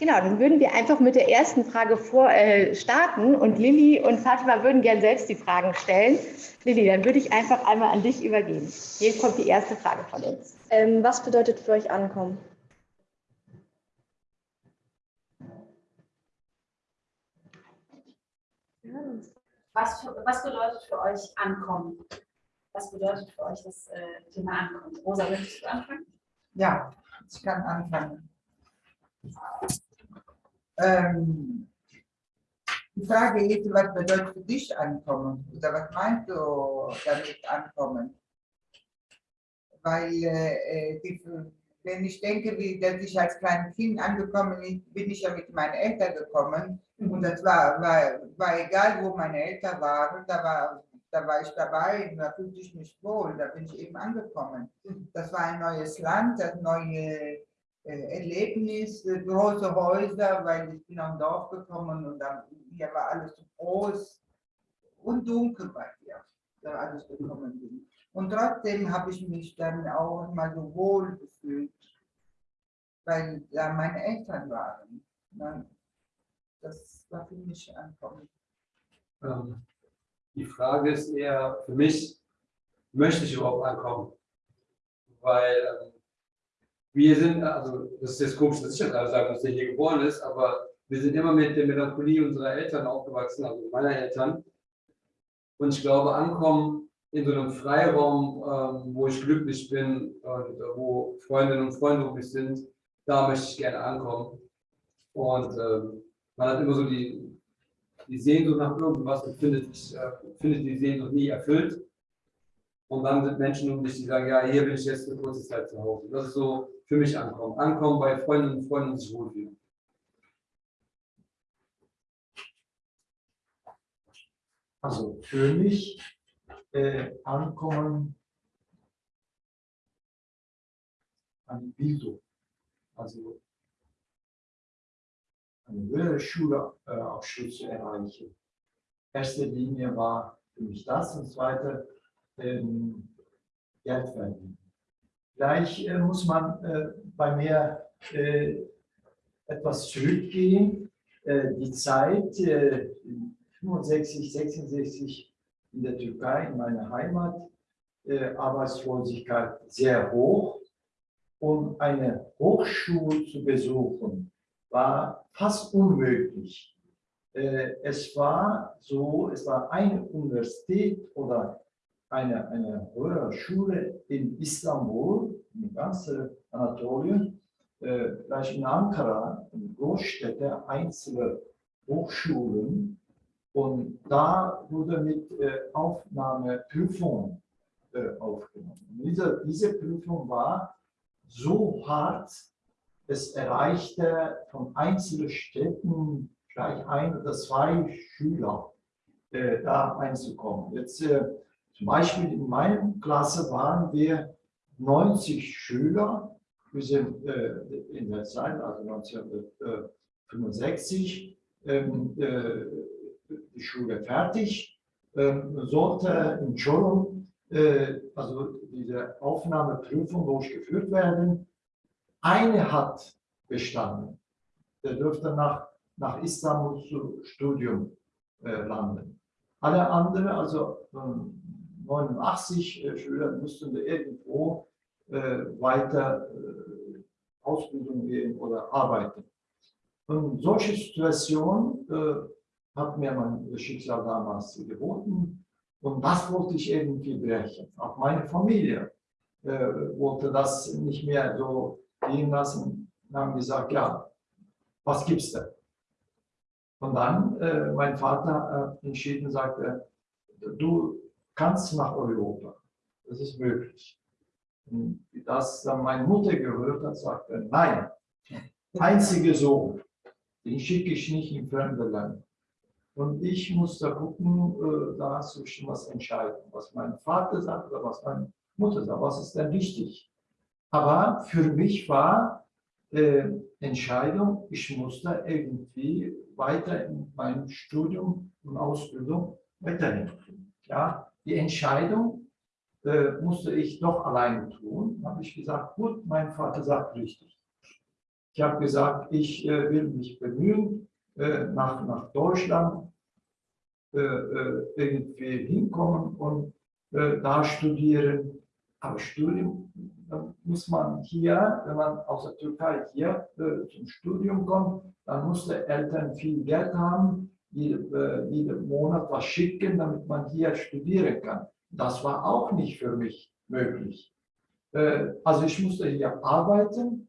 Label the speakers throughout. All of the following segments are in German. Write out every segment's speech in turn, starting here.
Speaker 1: Genau, dann würden wir einfach mit der ersten Frage vor, äh, starten und Lilly und Fatima würden gerne selbst die Fragen stellen. Lilly, dann würde ich einfach einmal an dich übergeben. Hier kommt die erste Frage von uns.
Speaker 2: Ähm, was bedeutet für euch Ankommen?
Speaker 3: Was, was bedeutet für euch Ankommen? Was bedeutet für euch das äh, Thema Ankommen? Rosa, möchtest du anfangen?
Speaker 4: Ja, ich kann anfangen. Ähm, die Frage ist, was bedeutet für dich ankommen? Oder was meinst du damit ankommen? Weil, äh, die, wenn ich denke, wie, dass ich als kleines Kind angekommen bin, bin ich ja mit meinen Eltern gekommen. Und das war, war, war egal, wo meine Eltern waren, da war, da war ich dabei, da fühlte ich mich wohl, da bin ich eben angekommen. Das war ein neues Land, das neue Erlebnis, äh, große Häuser, weil ich bin am Dorf gekommen und dann, hier war alles so groß und dunkel bei hier, da alles gekommen bin. Und trotzdem habe ich mich dann auch mal so wohl gefühlt, weil da meine Eltern waren. Das war für mich ankommen.
Speaker 5: Ähm, die Frage ist eher für mich, möchte ich überhaupt ankommen? Weil ähm, wir sind, also das ist jetzt komisch, dass ich das gerade sage, dass der hier geboren ist, aber wir sind immer mit der Melancholie unserer Eltern aufgewachsen, also meiner Eltern. Und ich glaube, ankommen in so einem Freiraum, ähm, wo ich glücklich bin und äh, wo Freundinnen und Freunde um mich sind, da möchte ich gerne ankommen. Und ähm, man hat immer so die, die Sehnsucht nach irgendwas und findet, äh, findet die Sehnsucht nie erfüllt. Und dann sind Menschen um dich, die sagen, ja, hier bin ich jetzt eine kurze Zeit zu Hause. Das ist so für mich ankommen. Ankommen bei Freundinnen und Freunden und sich wohlfühlen.
Speaker 6: Also für mich äh, ankommen an Bildung. Also eine höhere Schulabschluss zu erreichen. Erste Linie war für mich das und zweite ähm, Geld verdienen. Gleich äh, muss man äh, bei mir äh, etwas zurückgehen. Äh, die Zeit, 65, äh, 66 in der Türkei, in meiner Heimat, äh, Arbeitslosigkeit sehr hoch. Um eine Hochschule zu besuchen, war fast unmöglich. es war so, es war eine Universität oder eine, eine höhere Schule in Istanbul, in ganz Anatolien, äh, vielleicht in Ankara, in Großstädte, einzelne Hochschulen. Und da wurde mit äh, Aufnahmeprüfung äh, aufgenommen. Diese, diese Prüfung war so hart, es erreichte von einzelnen Städten gleich ein oder zwei Schüler äh, da einzukommen. Jetzt äh, zum Beispiel in meiner Klasse waren wir 90 Schüler. Wir sind äh, in der Zeit, also 1965, ähm, äh, die Schule fertig, ähm, sollte in Cholum, äh, also diese Aufnahmeprüfung durchgeführt werden. Eine hat bestanden. Der dürfte nach, nach Istanbul zu Studium äh, landen. Alle anderen, also ähm, 89 äh, Schüler mussten irgendwo äh, weiter äh, Ausbildung gehen oder arbeiten. Und solche Situation hat mir mein Schicksal damals geboten und das wollte ich irgendwie brechen. Auch meine Familie wollte das nicht mehr so gehen lassen und haben gesagt, ja, was gibt's denn? Und dann, äh, mein Vater hat entschieden, sagte, du kannst nach Europa. Das ist möglich. Und das dann meine Mutter gehört hat, sagte, nein, einzige Sohn, den schicke ich nicht in fremde Länder. Und ich musste gucken, äh, da zwischen was entscheiden, was mein Vater sagt oder was meine Mutter sagt, was ist denn wichtig. Aber für mich war äh, Entscheidung, ich musste irgendwie weiter in meinem Studium und Ausbildung weiterhin. Ja, die Entscheidung äh, musste ich doch alleine tun. Habe ich gesagt, gut, mein Vater sagt richtig. Ich habe gesagt, ich äh, will mich bemühen, äh, nach, nach Deutschland äh, äh, irgendwie hinkommen und äh, da studieren. Aber Studium muss man hier, wenn man aus der Türkei hier zum Studium kommt, dann muss der Eltern viel Geld haben, jeden, äh, jeden Monat was schicken, damit man hier studieren kann. Das war auch nicht für mich möglich. Äh, also ich musste hier arbeiten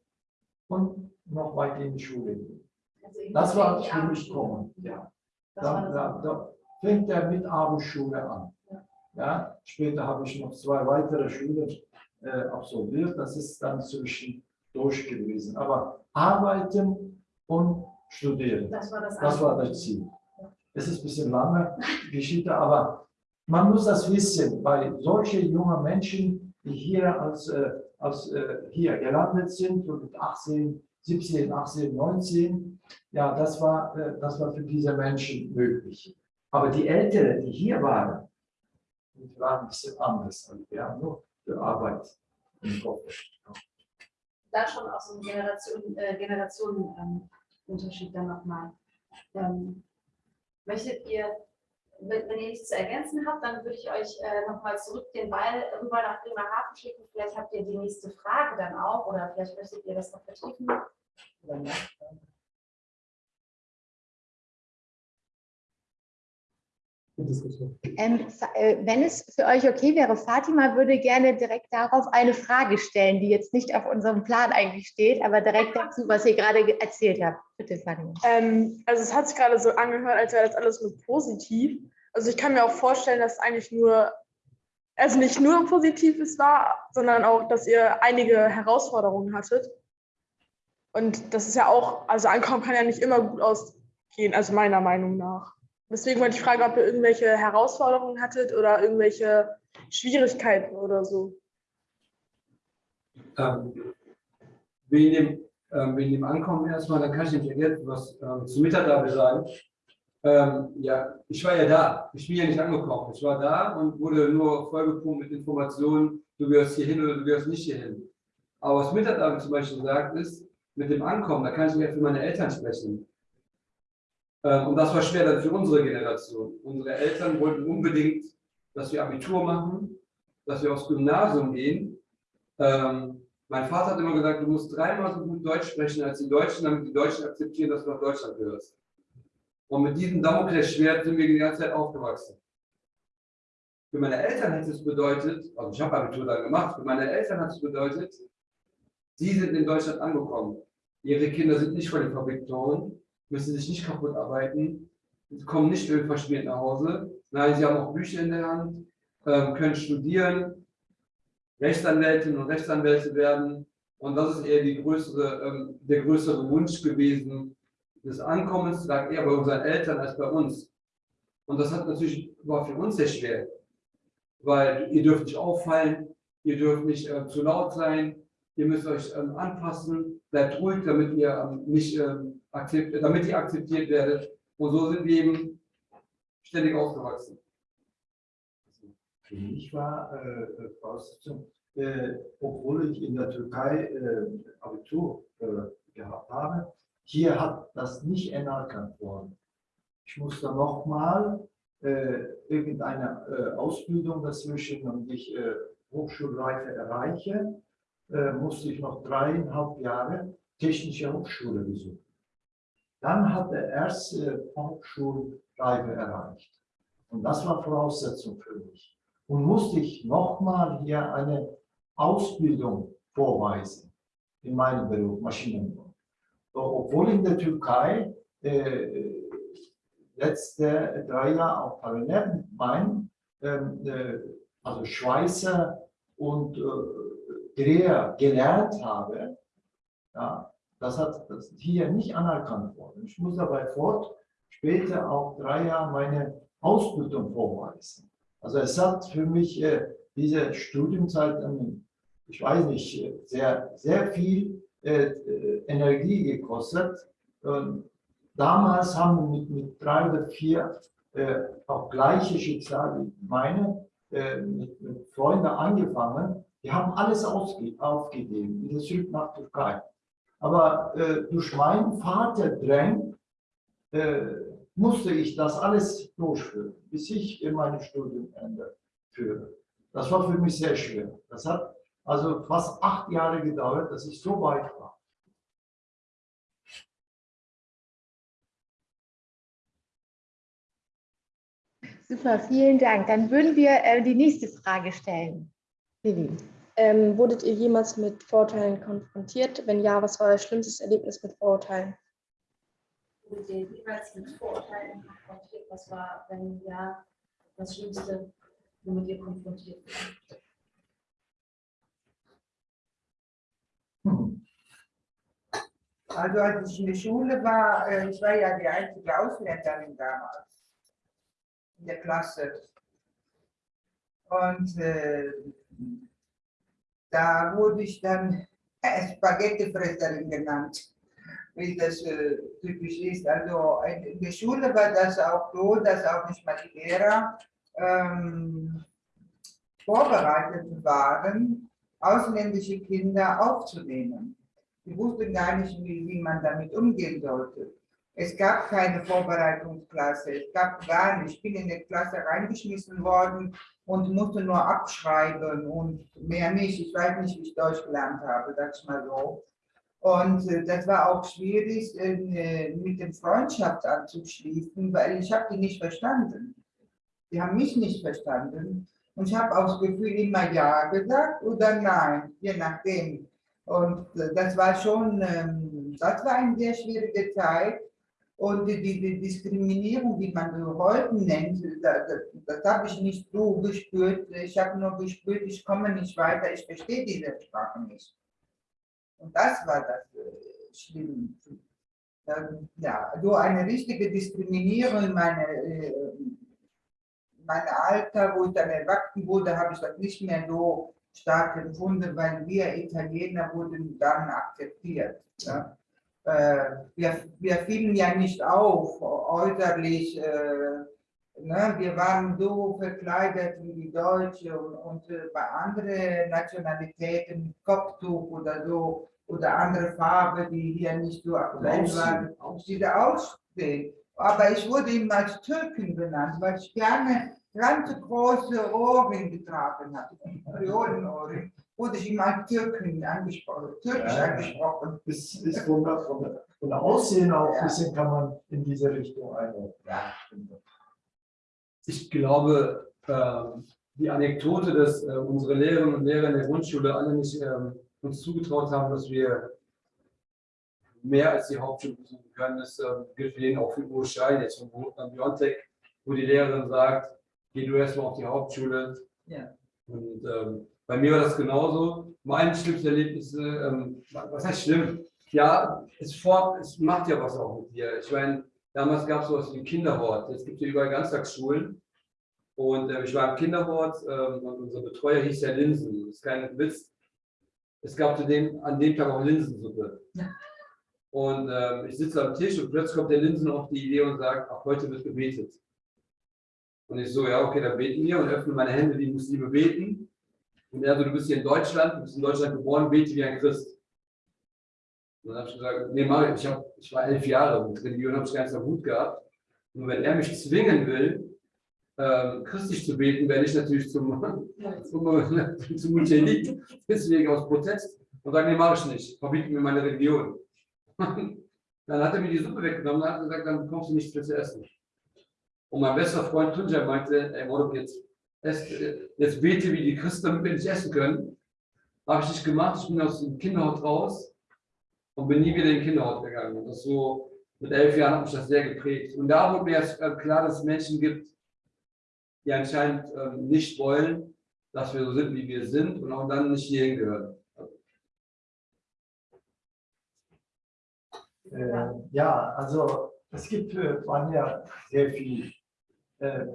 Speaker 6: und noch weiter in die Schule gehen.
Speaker 3: Also
Speaker 6: Das war für mich kommen. Ja. Da, da, da fängt er mit Abendschule an.
Speaker 3: Ja.
Speaker 6: Später habe ich noch zwei weitere Schulen äh, absolviert. Das ist dann zwischen durch gewesen. Aber arbeiten und studieren,
Speaker 3: Das war das.
Speaker 6: das war das Ziel. Es ist ein bisschen lange Geschichte, aber man muss das wissen, weil solche junge Menschen, die hier als, äh, als äh, hier gelandet sind und mit 18, 17, 18, 19, ja, das war, äh, das war für diese Menschen möglich. Aber die Älteren, die hier waren, die waren ein bisschen anders. Also wir haben nur für Arbeit im Kopf.
Speaker 3: Da schon auch so ein Generation, Generationenunterschied ähm, dann nochmal. Ähm, möchtet ihr, wenn, wenn ihr nichts zu ergänzen habt, dann würde ich euch äh, nochmal zurück den Ball rüber nach Bremerhaven schicken. Vielleicht habt ihr die nächste Frage dann auch oder vielleicht möchtet ihr das noch vertiefen.
Speaker 1: Ähm, Fa- äh, wenn es für euch okay wäre, Fatima würde gerne direkt darauf eine Frage stellen, die jetzt nicht auf unserem Plan eigentlich steht, aber direkt dazu, was ihr gerade ge- erzählt habt. Bitte, Fatima.
Speaker 2: Ähm, also es hat sich gerade so angehört, als wäre das alles nur positiv. Also ich kann mir auch vorstellen, dass eigentlich nur, also nicht nur Positives war, sondern auch, dass ihr einige Herausforderungen hattet. Und das ist ja auch, also Ankommen kann ja nicht immer gut ausgehen, also meiner Meinung nach. Deswegen wollte ich fragen, ob ihr irgendwelche Herausforderungen hattet oder irgendwelche Schwierigkeiten oder so.
Speaker 5: Ähm, wegen, dem, ähm, wegen dem Ankommen erstmal, dann kann ich nämlich ergänzen, was ähm, zu Mitarbeiter sagen. Ähm, ja, ich war ja da. Ich bin ja nicht angekommen. Ich war da und wurde nur vollgepumpt mit Informationen, du gehörst hier hin oder du gehörst nicht hier hin. Aber was Mitarbeiter zum Beispiel sagt, ist, mit dem Ankommen, da kann ich nicht für meine Eltern sprechen. Ähm, und das war schwer dann für unsere Generation. Unsere Eltern wollten unbedingt, dass wir Abitur machen, dass wir aufs Gymnasium gehen. Ähm, mein Vater hat immer gesagt, du musst dreimal so gut Deutsch sprechen als die Deutschen, damit die Deutschen akzeptieren, dass du nach Deutschland gehörst. Und mit diesem Damoklesschwert sind wir die ganze Zeit aufgewachsen. Für meine Eltern hat es bedeutet, also ich habe Abitur dann gemacht, für meine Eltern hat es bedeutet, sie sind in Deutschland angekommen. Ihre Kinder sind nicht von den Fabriktoren, müssen sich nicht kaputt arbeiten, kommen nicht ölverschmiert nach Hause. Nein, sie haben auch Bücher in der Hand, ähm, können studieren, Rechtsanwältinnen und Rechtsanwälte werden. Und das ist eher größere, ähm, der größere Wunsch gewesen des Ankommens, lag eher bei unseren Eltern als bei uns. Und das hat natürlich, war für uns sehr schwer, weil ihr dürft nicht auffallen, ihr dürft nicht äh, zu laut sein, ihr müsst euch ähm, anpassen, bleibt ruhig, damit ihr ähm, nicht ähm, akzept, damit ihr akzeptiert werdet. Und so sind wir eben ständig aufgewachsen.
Speaker 6: Für mich war äh, Voraussetzung, äh, obwohl ich in der Türkei äh, Abitur äh, gehabt habe, hier hat das nicht anerkannt worden. Ich musste nochmal äh, irgendeine äh, Ausbildung dazwischen, damit ich äh, Hochschulreife erreiche, äh, musste ich noch dreieinhalb Jahre technische Hochschule besuchen. Dann hat er erst äh, Hochschulreife erreicht. Und das war Voraussetzung für mich und musste ich nochmal hier eine Ausbildung vorweisen in meinem Beruf Maschinenbau. Obwohl in der Türkei äh, letzte drei Jahre auch parallel meinem, ähm, äh, also Schweißer und äh, Dreher gelernt habe, ja, das hat das hier nicht anerkannt worden. Ich muss dabei fort später auch drei Jahre meine Ausbildung vorweisen. Also es hat für mich äh, diese Studienzeit, ich weiß nicht, sehr, sehr viel äh, äh, Energie gekostet. Und damals haben wir mit, mit drei oder vier äh, auch gleiche Schicksal wie meine, äh, mit, mit Freunden angefangen. Die haben alles aufgegeben, wieder zurück nach Türkei. Aber äh, durch meinen Vaterdrängen äh, musste ich das alles durchführen, bis ich in meine Studienende führe. Das war für mich sehr schwer. Das hat also fast acht Jahre gedauert, dass ich so weit war.
Speaker 1: Super, vielen Dank. Dann würden wir äh, die nächste Frage stellen. Lili.
Speaker 2: Ähm, wurdet ihr jemals mit Vorurteilen konfrontiert? Wenn ja, was war euer schlimmstes Erlebnis mit Vorurteilen?
Speaker 3: Wurdet ihr jeweils mit Vorurteilen konfrontiert? Was war, wenn ja, das Schlimmste, womit ihr konfrontiert wurdet?
Speaker 6: Hm.
Speaker 4: Also als ich in der Schule war, äh, ich war ja die einzige Ausländerin damals in der Klasse. Und äh, da wurde ich dann äh, Spaghettifresserin genannt, wie das äh, typisch ist. Also in der Schule war das auch so, dass auch nicht mal die Lehrer ähm, vorbereitet waren, ausländische Kinder aufzunehmen. Die wussten gar nicht, wie, wie man damit umgehen sollte. Es gab keine Vorbereitungsklasse, es gab gar nicht. Ich bin in die Klasse reingeschmissen worden und musste nur abschreiben und mehr nicht. Ich weiß nicht, wie ich Deutsch gelernt habe, sag ich mal so. Und äh, das war auch schwierig, äh, mit dem Freundschaft anzuschließen, weil ich habe die nicht verstanden. Die haben mich nicht verstanden. Und ich habe auch das Gefühl immer Ja gesagt oder Nein, je nachdem. Und äh, das war schon, ähm, das war eine sehr schwierige Zeit. Und die, die Diskriminierung, die man so heute nennt, das, das, das habe ich nicht so gespürt. Ich habe nur gespürt, ich komme nicht weiter, ich verstehe diese Sprache nicht. Und das war das äh, Schlimme. Ähm, ja, so eine richtige Diskriminierung in meine, äh, Alter, wo ich dann erwachsen wurde, habe ich das nicht mehr so stark empfunden, weil wir Italiener wurden dann akzeptiert. Ja wir, wir fielen ja nicht auf äußerlich. Äh, ne? Wir waren so verkleidet wie die Deutschen und, und äh, bei anderen Nationalitäten, Kopftuch oder so, oder andere Farbe, die hier nicht so aktuell waren, diese aussehen. Aber ich wurde immer als Türken benannt, weil ich gerne ganz große Ohrringe getragen habe, Priolenohrringe wurde ich immer Türken angesprochen, türkisch
Speaker 6: Ja.
Speaker 4: angesprochen.
Speaker 6: Das ist von der Aussehen auch ein bisschen kann man in diese Richtung einordnen.
Speaker 4: Ja.
Speaker 5: Ich glaube, ähm, die Anekdote, dass äh, unsere Lehrerinnen und Lehrer in der Grundschule alle nicht ähm, uns zugetraut haben, dass wir mehr als die Hauptschule besuchen können, das ähm, gilt für den auch für Uwe Schein, jetzt von Biontech, wo die Lehrerin sagt, geh du erstmal auf die Hauptschule.
Speaker 4: Ja.
Speaker 5: Und ähm, bei mir war das genauso. Mein schlimmstes Erlebnis, ähm, was heißt schlimm? Ja, es, fort, es macht ja was auch mit dir. Ich meine, damals gab es sowas wie einen Kinderhort. Jetzt gibt es ja überall Ganztagsschulen. Und äh, ich war im Kinderhort ähm, und unser Betreuer hieß ja Linsen. Das ist kein Witz. Es gab dem, an dem Tag auch Linsensuppe. Und ähm, ich sitze am Tisch und plötzlich kommt der Linsen auf die Idee und sagt, ach, heute wird gebetet. Und ich so, ja, okay, dann beten wir und öffne meine Hände wie Muslime beten. Und er so, du bist hier in Deutschland, du bist in Deutschland geboren, bete wie ein Christ. Und dann habe ich gesagt, nee, mach ich. Hab, ich war elf Jahre und Religion habe ich ganz Hut gehabt. Nur wenn er mich zwingen will, ähm, christlich zu beten, werde ich natürlich zum, zum, zum Multilit, deswegen aus Protest und sage, nee, mache ich nicht, verbieten mir meine Religion. dann hat er mir die Suppe weggenommen und hat gesagt, dann bekommst du nichts mehr zu essen. Und mein bester Freund Tunja meinte, ey, Mordok, jetzt, jetzt bete wie die Christen, damit wir nicht essen können. Habe ich nicht gemacht, ich bin aus dem Kinderhaus raus und bin nie wieder in den Kinderhaus gegangen. Und das so, mit elf Jahren hat mich das sehr geprägt. Und da wurde mir erst äh, klar, dass es Menschen gibt, die anscheinend ähm, nicht wollen, dass wir so sind, wie wir sind und auch dann nicht hierhin gehören.
Speaker 6: Äh, ja, also es gibt äh, bei mir sehr viel. Äh,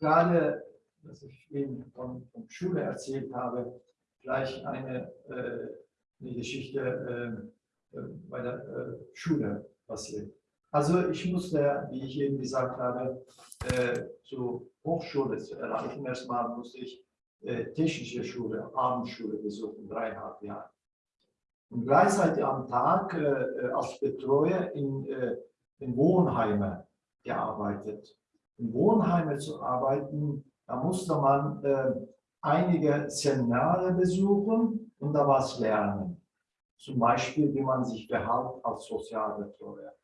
Speaker 6: gerade, was ich eben von, von Schule erzählt habe, gleich eine, äh, eine Geschichte äh, äh, bei der äh, Schule passiert. Also ich musste, wie ich eben gesagt habe, äh, zur Hochschule zu erreichen. Erstmal musste ich äh, technische Schule, Abendschule besuchen, dreieinhalb Jahre. und gleichzeitig am Tag als Betreuer in, in Wohnheime gearbeitet. In Wohnheime zu arbeiten, da musste man äh, einige Seminare besuchen und da was lernen. Zum Beispiel, wie man sich verhält als Sozialbetreuer.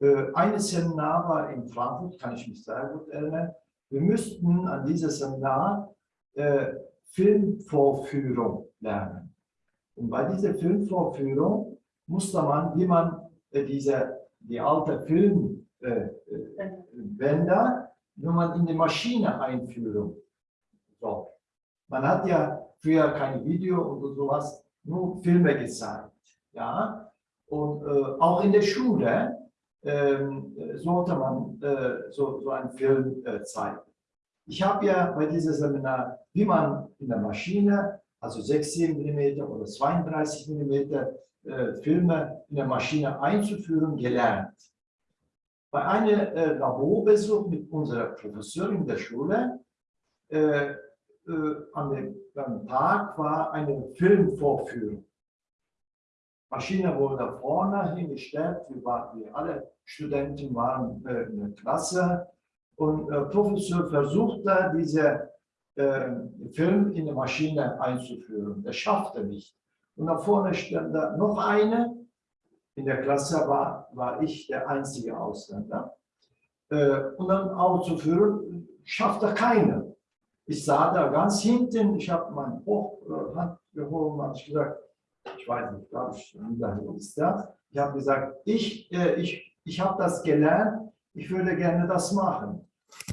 Speaker 6: Äh, Ein Seminar war in Frankfurt, kann ich mich sehr gut erinnern. Wir müssten an diesem Seminar äh, Filmvorführung lernen. Und bei dieser Filmvorführung musste man, wie man äh, diese, die alte Filmbänder, wie man in die Maschine einführen. So. Man hat ja früher kein Video oder sowas, nur Filme gezeigt. Ja? Und äh, auch in der Schule ähm, sollte man äh, so, so einen Film äh, zeigen. Ich habe ja bei diesem Seminar, wie man in der Maschine, also 16 mm oder 32 mm äh, Filme in der Maschine einzuführen, gelernt. Bei einem äh, Laborbesuch mit unserer Professorin der Schule, äh, äh, an dem, Tag war eine Filmvorführung. Maschine wurde vorne hingestellt, wir, waren, wir alle Studenten waren äh, in der Klasse und äh, Professor versuchte, diese äh, Film in die Maschine einzuführen. Er schaffte nicht. Und da vorne stand da noch eine. In der Klasse war, war ich der einzige Ausländer. Äh, und dann auszuführen, schaffte keiner. Ich sah da ganz hinten, ich habe meine Hand gehoben und gesagt, ich weiß nicht, glaube ich, wie ist das? Ich habe gesagt, ich, äh, ich, ich habe das gelernt, ich würde gerne das machen.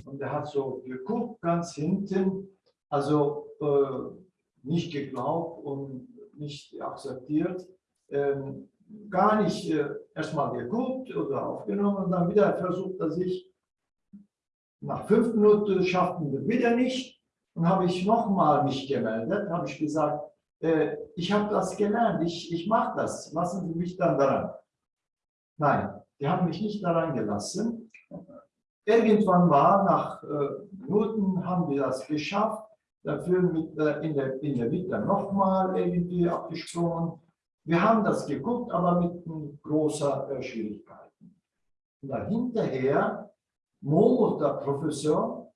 Speaker 6: Und er hat so geguckt, ganz hinten, also äh, nicht geglaubt und nicht akzeptiert, ähm, gar nicht äh, erstmal geguckt oder aufgenommen und dann wieder versucht er sich, nach fünf Minuten schafften wir wieder nicht und habe ich nochmal mich gemeldet, habe ich gesagt, äh, ich habe das gelernt, ich, ich mache das, lassen Sie mich dann daran. Nein, die haben mich nicht daran gelassen. Irgendwann war, nach äh, Minuten haben wir das geschafft, dafür mit, äh, in, der, in der Mitte nochmal irgendwie abgesprungen. Wir haben das geguckt, aber mit großer äh, Schwierigkeiten. Und dann hinterher murmelt der Professor,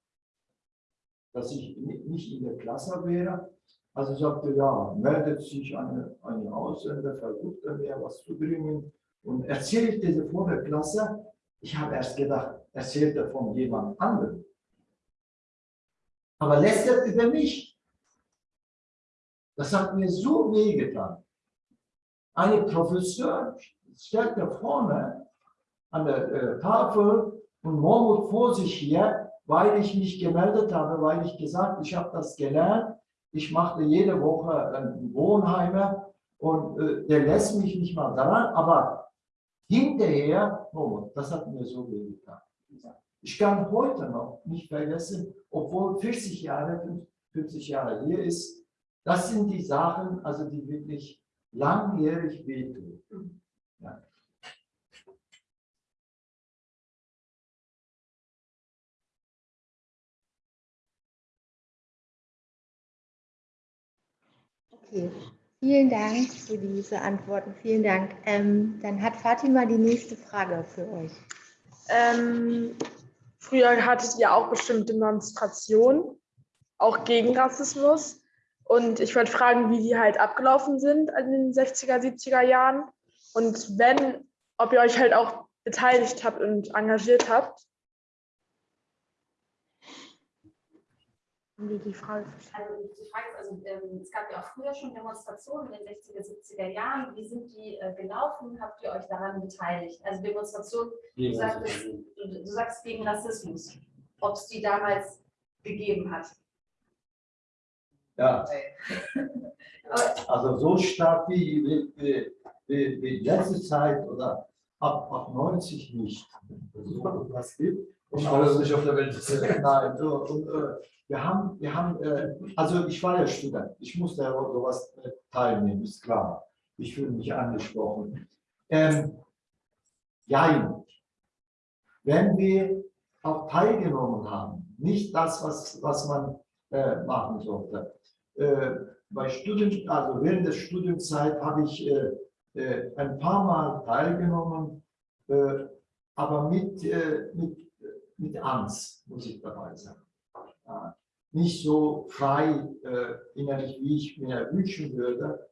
Speaker 6: dass ich nicht in der Klasse wäre, also sagte, ja, meldet sich eine, eine Ausländer, versucht er mir was zu bringen und erzählt diese vor der Klasse. Ich habe erst gedacht, erzählt er von jemand anderem. Aber lästert über mich. Das hat mir so wehgetan. Eine Professor stellt da vorne an der äh, Tafel und murmelt vor sich her, weil ich mich gemeldet habe, weil ich gesagt, ich habe das gelernt ich machte jede Woche ein Wohnheime und äh, der lässt mich nicht mal daran, aber hinterher, oh, das hat mir so weh getan. Ich kann heute noch nicht vergessen, obwohl 40 Jahre, 50 Jahre hier ist, das sind die Sachen, also die wirklich langjährig wehtun. Ja.
Speaker 1: Okay, vielen Dank für diese Antworten. Vielen Dank. Ähm, dann hat Fatima die nächste Frage für euch.
Speaker 2: Ähm, früher hattet ihr auch bestimmt Demonstrationen, auch gegen Rassismus. Und ich wollte fragen, wie die halt abgelaufen sind in den 60er, 70er Jahren. Und wenn, ob ihr euch halt auch beteiligt habt und engagiert habt.
Speaker 3: Wie die Frage also die Frage ist, also ähm, es gab ja auch früher schon Demonstrationen in den 60er, 70er Jahren. Wie sind die äh, gelaufen? Habt ihr euch daran beteiligt? Also Demonstrationen, du sagst, du, du sagst gegen Rassismus, ob es die damals gegeben hat.
Speaker 6: Ja, also so stark wie, wie, wie, wie letzte Zeit oder ab, ab 90 nicht. Also, was gibt.
Speaker 5: Und alles nicht auf der Welt.
Speaker 6: Nein, so, und, äh, wir haben, wir haben äh, also ich war ja Student, ich musste ja sowas äh, teilnehmen, ist klar. Ich fühle mich angesprochen. Ähm, ja, wenn wir auch teilgenommen haben, nicht das, was, was man äh, machen sollte. Äh, bei Studien, also während der Studienzeit habe ich äh, äh, ein paar Mal teilgenommen, aber mit, mit, mit Angst, muss ich dabei sagen. Nicht so frei innerlich, wie ich mir wünschen würde,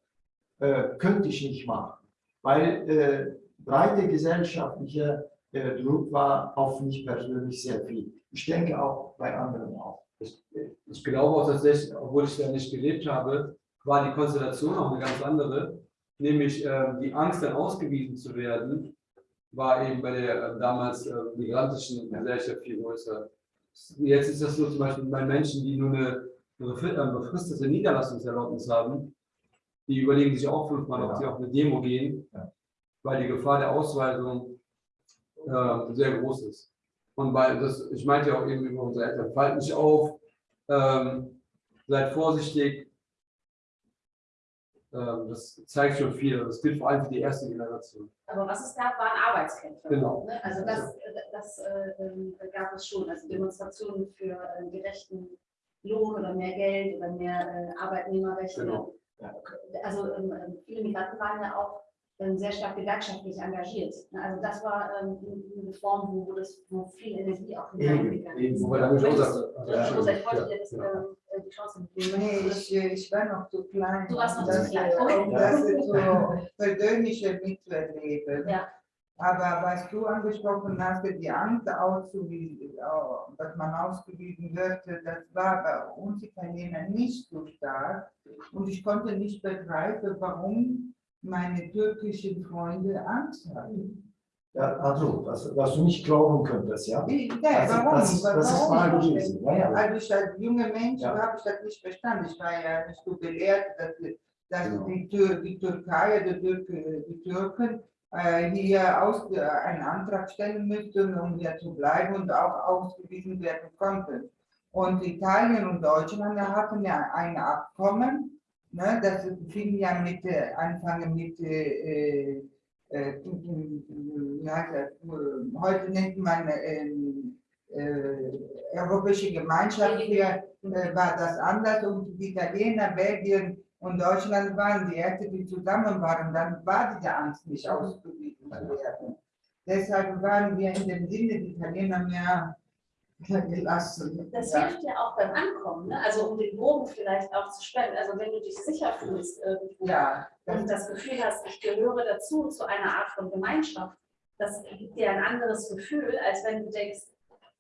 Speaker 6: könnte ich nicht machen, weil breite gesellschaftliche Druck war auf mich persönlich sehr viel. Ich denke auch bei anderen auch.
Speaker 5: Ich, ich glaube auch tatsächlich, obwohl ich da nicht gelebt habe, war die Konstellation auch eine ganz andere. Nämlich äh, die Angst, dann ausgewiesen zu werden, war eben bei der äh, damals äh, migrantischen Gesellschaft viel größer. Jetzt ist das so zum Beispiel bei Menschen, die nur eine, eine befri- äh, befristete Niederlassungserlaubnis haben, die überlegen sich auch fünfmal, ob
Speaker 6: Ja.
Speaker 5: sie auf eine Demo gehen,
Speaker 6: Ja.
Speaker 5: weil die Gefahr der Ausweisung äh, sehr groß ist. Und weil das, ich meinte ja auch eben über unsere Eltern, fallt nicht auf, ähm, seid vorsichtig. Ähm, das zeigt schon viel. Das gilt vor allem für die erste Generation.
Speaker 3: Aber was es gab, waren Arbeitskämpfe.
Speaker 5: Genau.
Speaker 3: Ne? Also das, das äh, ähm, gab es schon. Also Demonstrationen für äh, gerechten Lohn oder mehr Geld oder mehr äh, Arbeitnehmerrechte.
Speaker 5: Genau.
Speaker 3: Also ähm, ähm, viele Migranten waren ja auch sehr stark gewerkschaftlich engagiert. Ne? Also das war ähm, eine Form, wo, wo, das, wo viel Energie auch
Speaker 6: Eben,
Speaker 3: hineingegangen
Speaker 6: eben.
Speaker 3: ist. Möchtest-
Speaker 5: sagte, also,
Speaker 3: ich wollte dir das, ähm, äh, die Chance geben.
Speaker 4: Nee, ich, ich war noch zu klein.
Speaker 3: Du warst noch
Speaker 4: um
Speaker 3: zu
Speaker 4: das,
Speaker 3: klein.
Speaker 4: Um das so persönliche mitzuerleben.
Speaker 3: Ja.
Speaker 4: Aber was du angesprochen hast, die Angst auszuwiesen, äh, dass man ausgewiesen wird, das war bei uns Italienern nicht so stark. Und ich konnte nicht begreifen, warum meine türkischen Freunde Angst hatten.
Speaker 6: Ja, also, was, was du nicht glauben könntest, ja.
Speaker 4: Wie, ja,
Speaker 6: Das-
Speaker 4: warum?
Speaker 6: das ist- das ist
Speaker 4: warum?
Speaker 6: wahr gewesen, ja, ja.
Speaker 4: Also ich als junger Mensch
Speaker 6: Ja.
Speaker 4: habe ich das nicht verstanden. Ich war ja nicht so gelehrt, dass, dass
Speaker 6: Genau.
Speaker 4: die, Tür, die Türkei, die, Türke, die Türken äh, hier aus, äh, einen Antrag stellen müssten, um hier zu bleiben und auch ausgewiesen werden konnten. Und Italien und Deutschland hatten ja ein Abkommen, ne, das fing ja mit, äh, Anfang mit äh, äh, äh, heute nennt man äh, äh, Europäische Gemeinschaft, hier äh, war das anders. Und die Italiener, Belgien und Deutschland waren die ersten, die zusammen waren, dann war diese Angst nicht ausgewiesen zu werden. Deshalb waren wir in dem Sinne die Italiener mehr gelassen.
Speaker 3: Das
Speaker 4: Ja.
Speaker 3: hilft ja auch beim Ankommen, ne? also um den Bogen vielleicht auch zu spannen. Also wenn du dich sicher fühlst irgendwo
Speaker 4: Ja,
Speaker 3: und das Gefühl hast, ich gehöre dazu, zu einer Art von Gemeinschaft, das gibt dir ein anderes Gefühl, als wenn du denkst,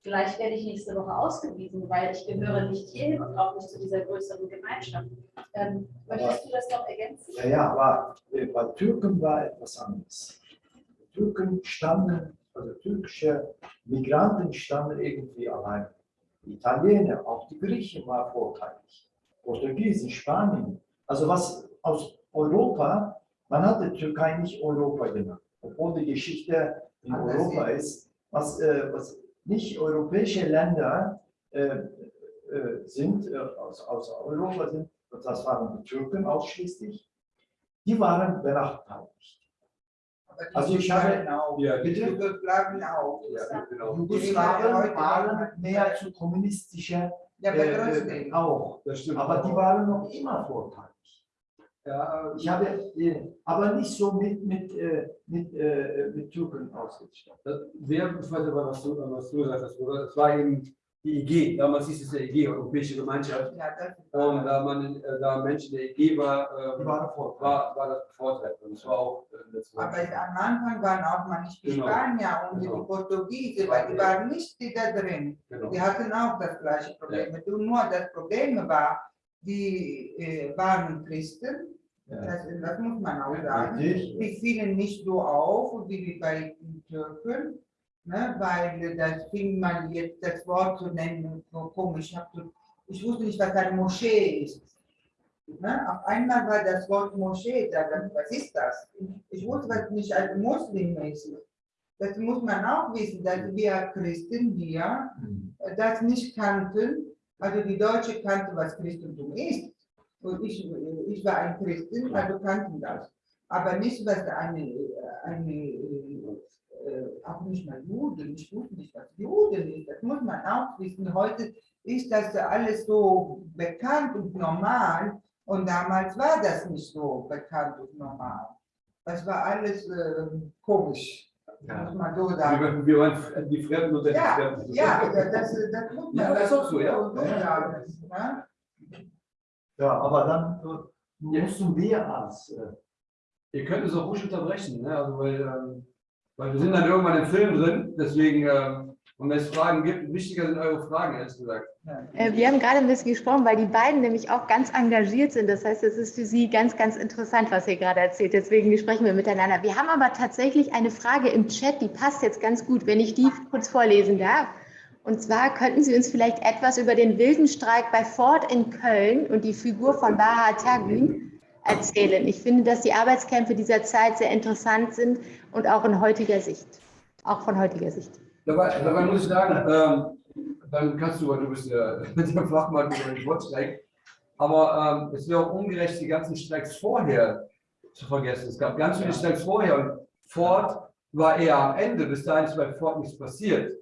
Speaker 3: vielleicht werde ich nächste Woche ausgewiesen, weil ich gehöre nicht hierhin und auch nicht zu dieser größeren Gemeinschaft. Ähm, möchtest du das noch ergänzen?
Speaker 6: Ja, ja, aber bei Türken war etwas anderes. Türken standen, also türkische Migranten standen irgendwie allein. Die Italiener, auch die Griechen waren vorteilig. Portugiesen, Spanien. Also was aus Europa, man hat die Türkei nicht Europa genannt, obwohl die Geschichte in
Speaker 4: Anders
Speaker 6: Europa ist, was, äh, was nicht europäische Länder äh, äh, sind, äh, aus, aus Europa sind, und das waren die Türken ausschließlich, die waren benachteiligt. Also ich habe-
Speaker 4: auch.
Speaker 5: Ja,
Speaker 6: bitte?
Speaker 4: Jugoslawen auch.
Speaker 5: Ja, genau.
Speaker 6: Jugoslawen waren mehr zu kommunistischer
Speaker 4: Ja,
Speaker 6: äh,
Speaker 4: trotzdem.
Speaker 6: auch,
Speaker 5: Das stimmt.
Speaker 6: aber die waren noch immer vorteilig.
Speaker 5: ja,
Speaker 6: Ich habe äh, aber nicht so mit, mit, äh, mit, äh, mit Türken ausgestattet.
Speaker 5: Ich weiß aber, was du, was du Bruder. Das war eben die EG. Damals hieß es ja EG, Europäische Gemeinschaft.
Speaker 4: Ja, das
Speaker 5: Und da man äh, da Menschen der EG war, äh,
Speaker 6: waren vorteilig.
Speaker 5: war, war das bevorteilt. Und es war auch äh, das
Speaker 4: Aber am Anfang waren auch mal nicht die
Speaker 5: Genau.
Speaker 4: Spanier und
Speaker 5: Genau.
Speaker 4: die Portugiesen, weil die waren nicht die da drin.
Speaker 5: Genau.
Speaker 4: Die hatten auch das gleiche Problem. Nur das Problem war, die äh, waren Christen,
Speaker 6: Ja.
Speaker 4: das, das muss man auch sagen. Die fielen nicht so auf wie bei den Türken, ne, weil das fing man jetzt das Wort zu nennen, so komisch. Ich, wusste nicht, was eine Moschee ist. Ne? Auf einmal war das Wort Moschee da, dann, was ist das? Ich wusste was nicht als Muslim ist. Das muss man auch wissen, dass wir Christen hier
Speaker 6: Mhm.
Speaker 4: das nicht kannten. Also die Deutsche kannte, was Christentum ist. Und ich, ich war ein Christin, also kannten das. Aber nicht, was eine, eine auch nicht mal Juden, ich wusste nicht, was Juden ist. Das muss man auch wissen. Heute ist das alles so bekannt und normal. Und damals war das nicht so bekannt und normal. Das war alles ähm, komisch.
Speaker 5: Ja.
Speaker 4: Muss man so sagen.
Speaker 5: Wir, waren die Fremden unter
Speaker 4: Ja,
Speaker 5: den Fremden.
Speaker 4: Ja, das, das, das muss man
Speaker 5: Ja, ist auch so, ja.
Speaker 4: so sagen. ne?
Speaker 6: Ja, aber dann äh, mussten wir als äh,
Speaker 5: Ihr könnt es auch ruhig unterbrechen, ne? also weil, ähm, weil wir sind dann irgendwann im Film drin, deswegen, ähm, und wenn es Fragen gibt, wichtiger sind eure Fragen, ehrlich gesagt.
Speaker 1: Äh, Wir haben gerade ein bisschen gesprochen, weil die beiden nämlich auch ganz engagiert sind. Das heißt, es ist für sie ganz, ganz interessant, was ihr gerade erzählt. Deswegen sprechen wir miteinander. Wir haben aber tatsächlich eine Frage im Chat, die passt jetzt ganz gut, wenn ich die kurz vorlesen darf. Und zwar könnten Sie uns vielleicht etwas über den wilden Streik bei Ford in Köln und die Figur von Baha Tagün erzählen. Ich finde, dass die Arbeitskämpfe dieser Zeit sehr interessant sind und auch in heutiger Sicht. Auch von heutiger Sicht.
Speaker 5: Dabei, dabei muss ich sagen, ähm, dann kannst du, weil du bist ja der Fachmann über den Sportstreik, aber ähm, es wäre auch ungerecht, die ganzen Streiks vorher zu vergessen. Es gab ganz viele Streiks vorher und Ford war eher am Ende, bis dahin ist bei Ford nichts passiert.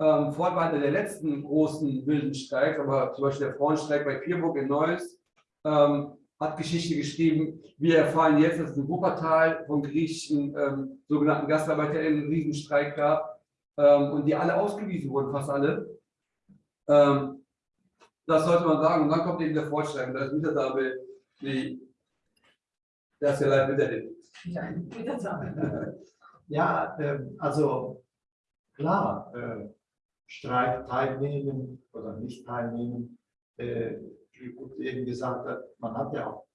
Speaker 5: Ähm, Ford war einer der letzten großen wilden Streiks, aber zum Beispiel der Frauenstreik bei Pierburg in Neuss ähm, hat Geschichte geschrieben. Wir erfahren jetzt, dass es in Wuppertal von griechischen ähm, sogenannten GastarbeiterInnen einen Riesenstreik gab ähm, und die alle ausgewiesen wurden, fast alle. Ähm, das sollte man sagen. Und dann kommt eben der Vorschlag, und da ist wieder da, die, das ist ja leider wieder hin.
Speaker 3: Wieder da.
Speaker 6: Ja, ähm, also klar, äh, Streik teilnehmen oder nicht teilnehmen, äh, wie gut eben gesagt hat, man hat ja auch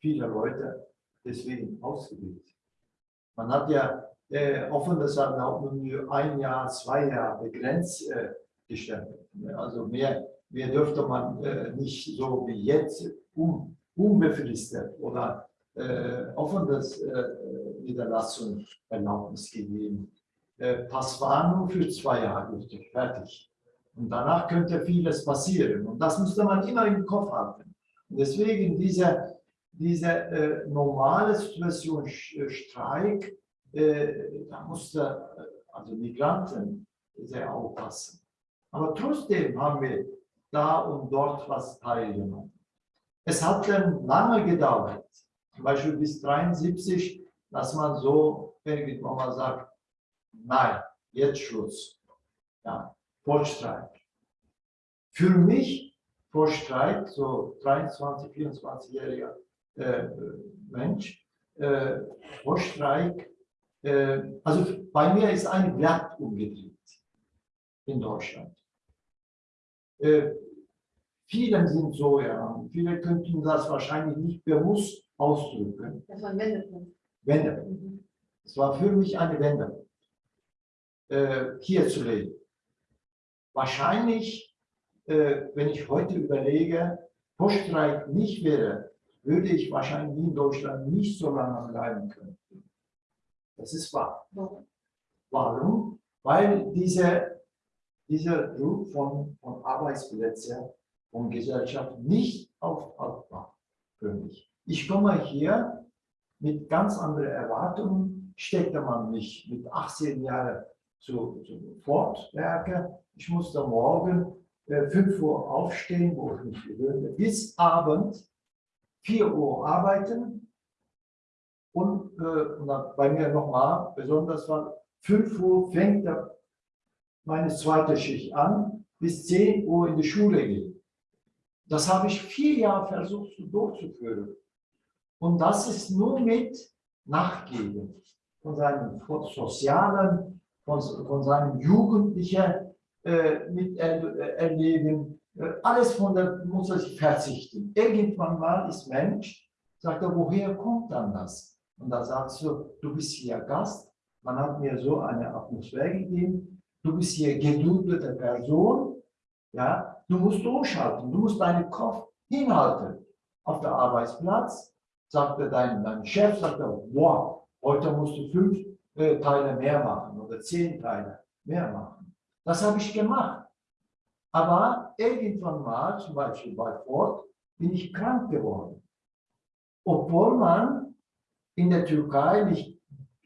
Speaker 6: viele Leute deswegen ausgewählt. Man hat ja äh, offenes Erlauben nur ein Jahr, zwei Jahre begrenzt äh, gestellt. Also mehr, mehr dürfte man äh, nicht so wie jetzt un, unbefristet oder äh, offenes äh, Niederlassung Erlaubnis gegeben. Äh, das war nur für zwei Jahre gültig, fertig. Und danach könnte vieles passieren. Und das musste man immer im Kopf haben. Und deswegen diese, diese äh, normale Situation, äh, Streik, äh, da musste äh, also Migranten sehr aufpassen. Aber trotzdem haben wir da und dort was teilgenommen. Es hat dann lange gedauert, zum Beispiel bis 73, dass man so irgendwann mal sagt, nein, jetzt Schluss. Ja, Vollstreik. Für mich, Vollstreik, so 23, 24-jähriger äh, Mensch, äh, Vollstreik, äh, also bei mir ist ein Blatt umgedreht in Deutschland. Äh, vielen sind so, ja, viele könnten das wahrscheinlich nicht bewusst ausdrücken.
Speaker 3: Das war ein Wendepunkt.
Speaker 6: Wendepunkt.
Speaker 3: Mhm.
Speaker 6: Es war für mich eine Wende, äh, hier zu leben. Wahrscheinlich, äh, wenn ich heute überlege, Poststreik nicht wäre, würde ich wahrscheinlich in Deutschland nicht so lange bleiben können. Das ist wahr.
Speaker 3: Warum?
Speaker 6: Weil diese, dieser Druck von, von Arbeitsplätzen, von Gesellschaft nicht aufhaltbar für mich. Ich komme hier mit ganz anderen Erwartungen, steckte man mich mit 18 Jahren zu, zu Fortwerke. Ich musste morgen äh, 5 Uhr aufstehen, wo ich mich gewöhnte, bis Abend 4 Uhr arbeiten und, äh, und bei mir nochmal, besonders war 5 Uhr fängt der, meine zweite Schicht an, bis 10 Uhr in die Schule gehen. Das habe ich vier Jahre versucht durchzuführen. Und das ist nur mit Nachgeben von seinem sozialen, von, von seinem jugendlichen Miterleben. Äh, alles von der muss er sich verzichten. Irgendwann mal ist Mensch, sagt er, woher kommt dann das? Und da sagst du, du bist hier Gast, man hat mir so eine Atmosphäre gegeben, du bist hier geduldete Person, ja, du musst umschalten, du musst deinen Kopf hinhalten. Auf der Arbeitsplatz sagte dein, dein Chef, sagte, wow, heute musst du fünf äh, Teile mehr machen oder zehn Teile mehr machen. Das habe ich gemacht. Aber irgendwann mal, zum Beispiel bei Ford, bin ich krank geworden. Obwohl man in der Türkei mich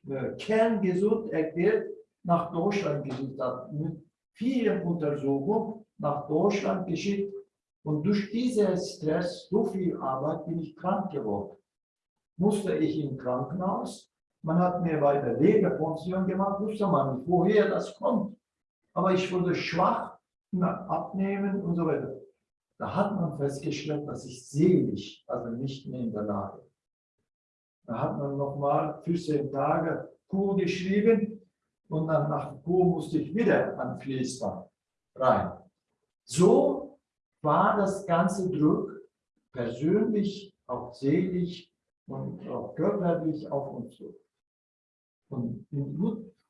Speaker 6: äh, kerngesund erklärt nach Deutschland gesucht hat, mit vielen Untersuchungen nach Deutschland geschickt. Und durch diesen Stress, so viel Arbeit, bin ich krank geworden. musste ich im Krankenhaus. Man hat mir bei der Leberfunktion gemacht, wusste man nicht, woher das kommt. Aber ich wurde schwach, abnehmen und so weiter. Da hat man festgestellt, dass ich seelisch, also nicht mehr in der Lage. Da hat man nochmal 14 Tage Kur geschrieben und dann nach Kur musste ich wieder an Fließband rein. So war das ganze Druck persönlich, auch seelisch und auch körperlich auf uns so. Und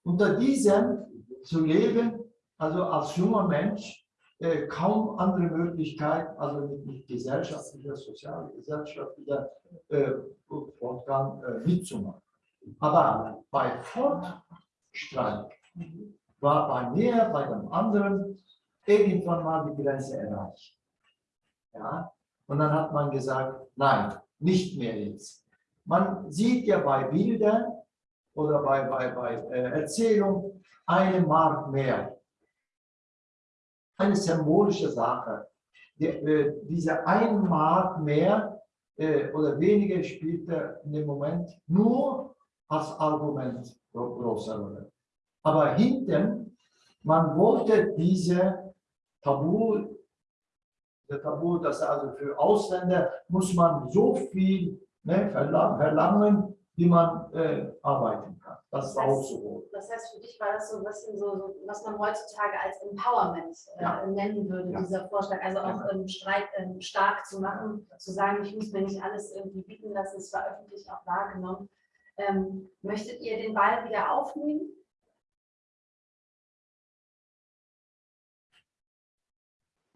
Speaker 6: unter diesem zu leben, also als junger Mensch, äh, kaum andere Möglichkeit, also mit, mit gesellschaftlicher, sozialer, gesellschaftlicher äh, Fortgang äh, mitzumachen. Aber bei Fortstreik war bei mir, bei dem anderen, irgendwann mal die Grenze erreicht. Ja? Und dann hat man gesagt, nein, nicht mehr jetzt. Man sieht ja bei Bildern oder bei, bei, bei äh, Erzählungen eine Mark mehr. Eine symbolische Sache. Die, äh, diese ein Mark mehr äh, oder weniger spielte in dem Moment nur als Argument große Rolle. Aber hinten, man wollte diese Tabu, der Tabu, dass also für Ausländer muss man so viel ne, verlangen, wie man äh, arbeiten kann. Das war auch so.
Speaker 3: Das heißt, für dich war das so ein bisschen so, so was man heutzutage als Empowerment äh,
Speaker 6: Ja.
Speaker 3: nennen würde,
Speaker 6: Ja.
Speaker 3: dieser Vorschlag. Also auch
Speaker 6: Ja.
Speaker 3: ähm, Streit ähm, stark zu machen, zu sagen, ich muss mir nicht alles irgendwie bieten lassen, es war öffentlich auch wahrgenommen. Ähm, möchtet ihr den Ball wieder aufnehmen?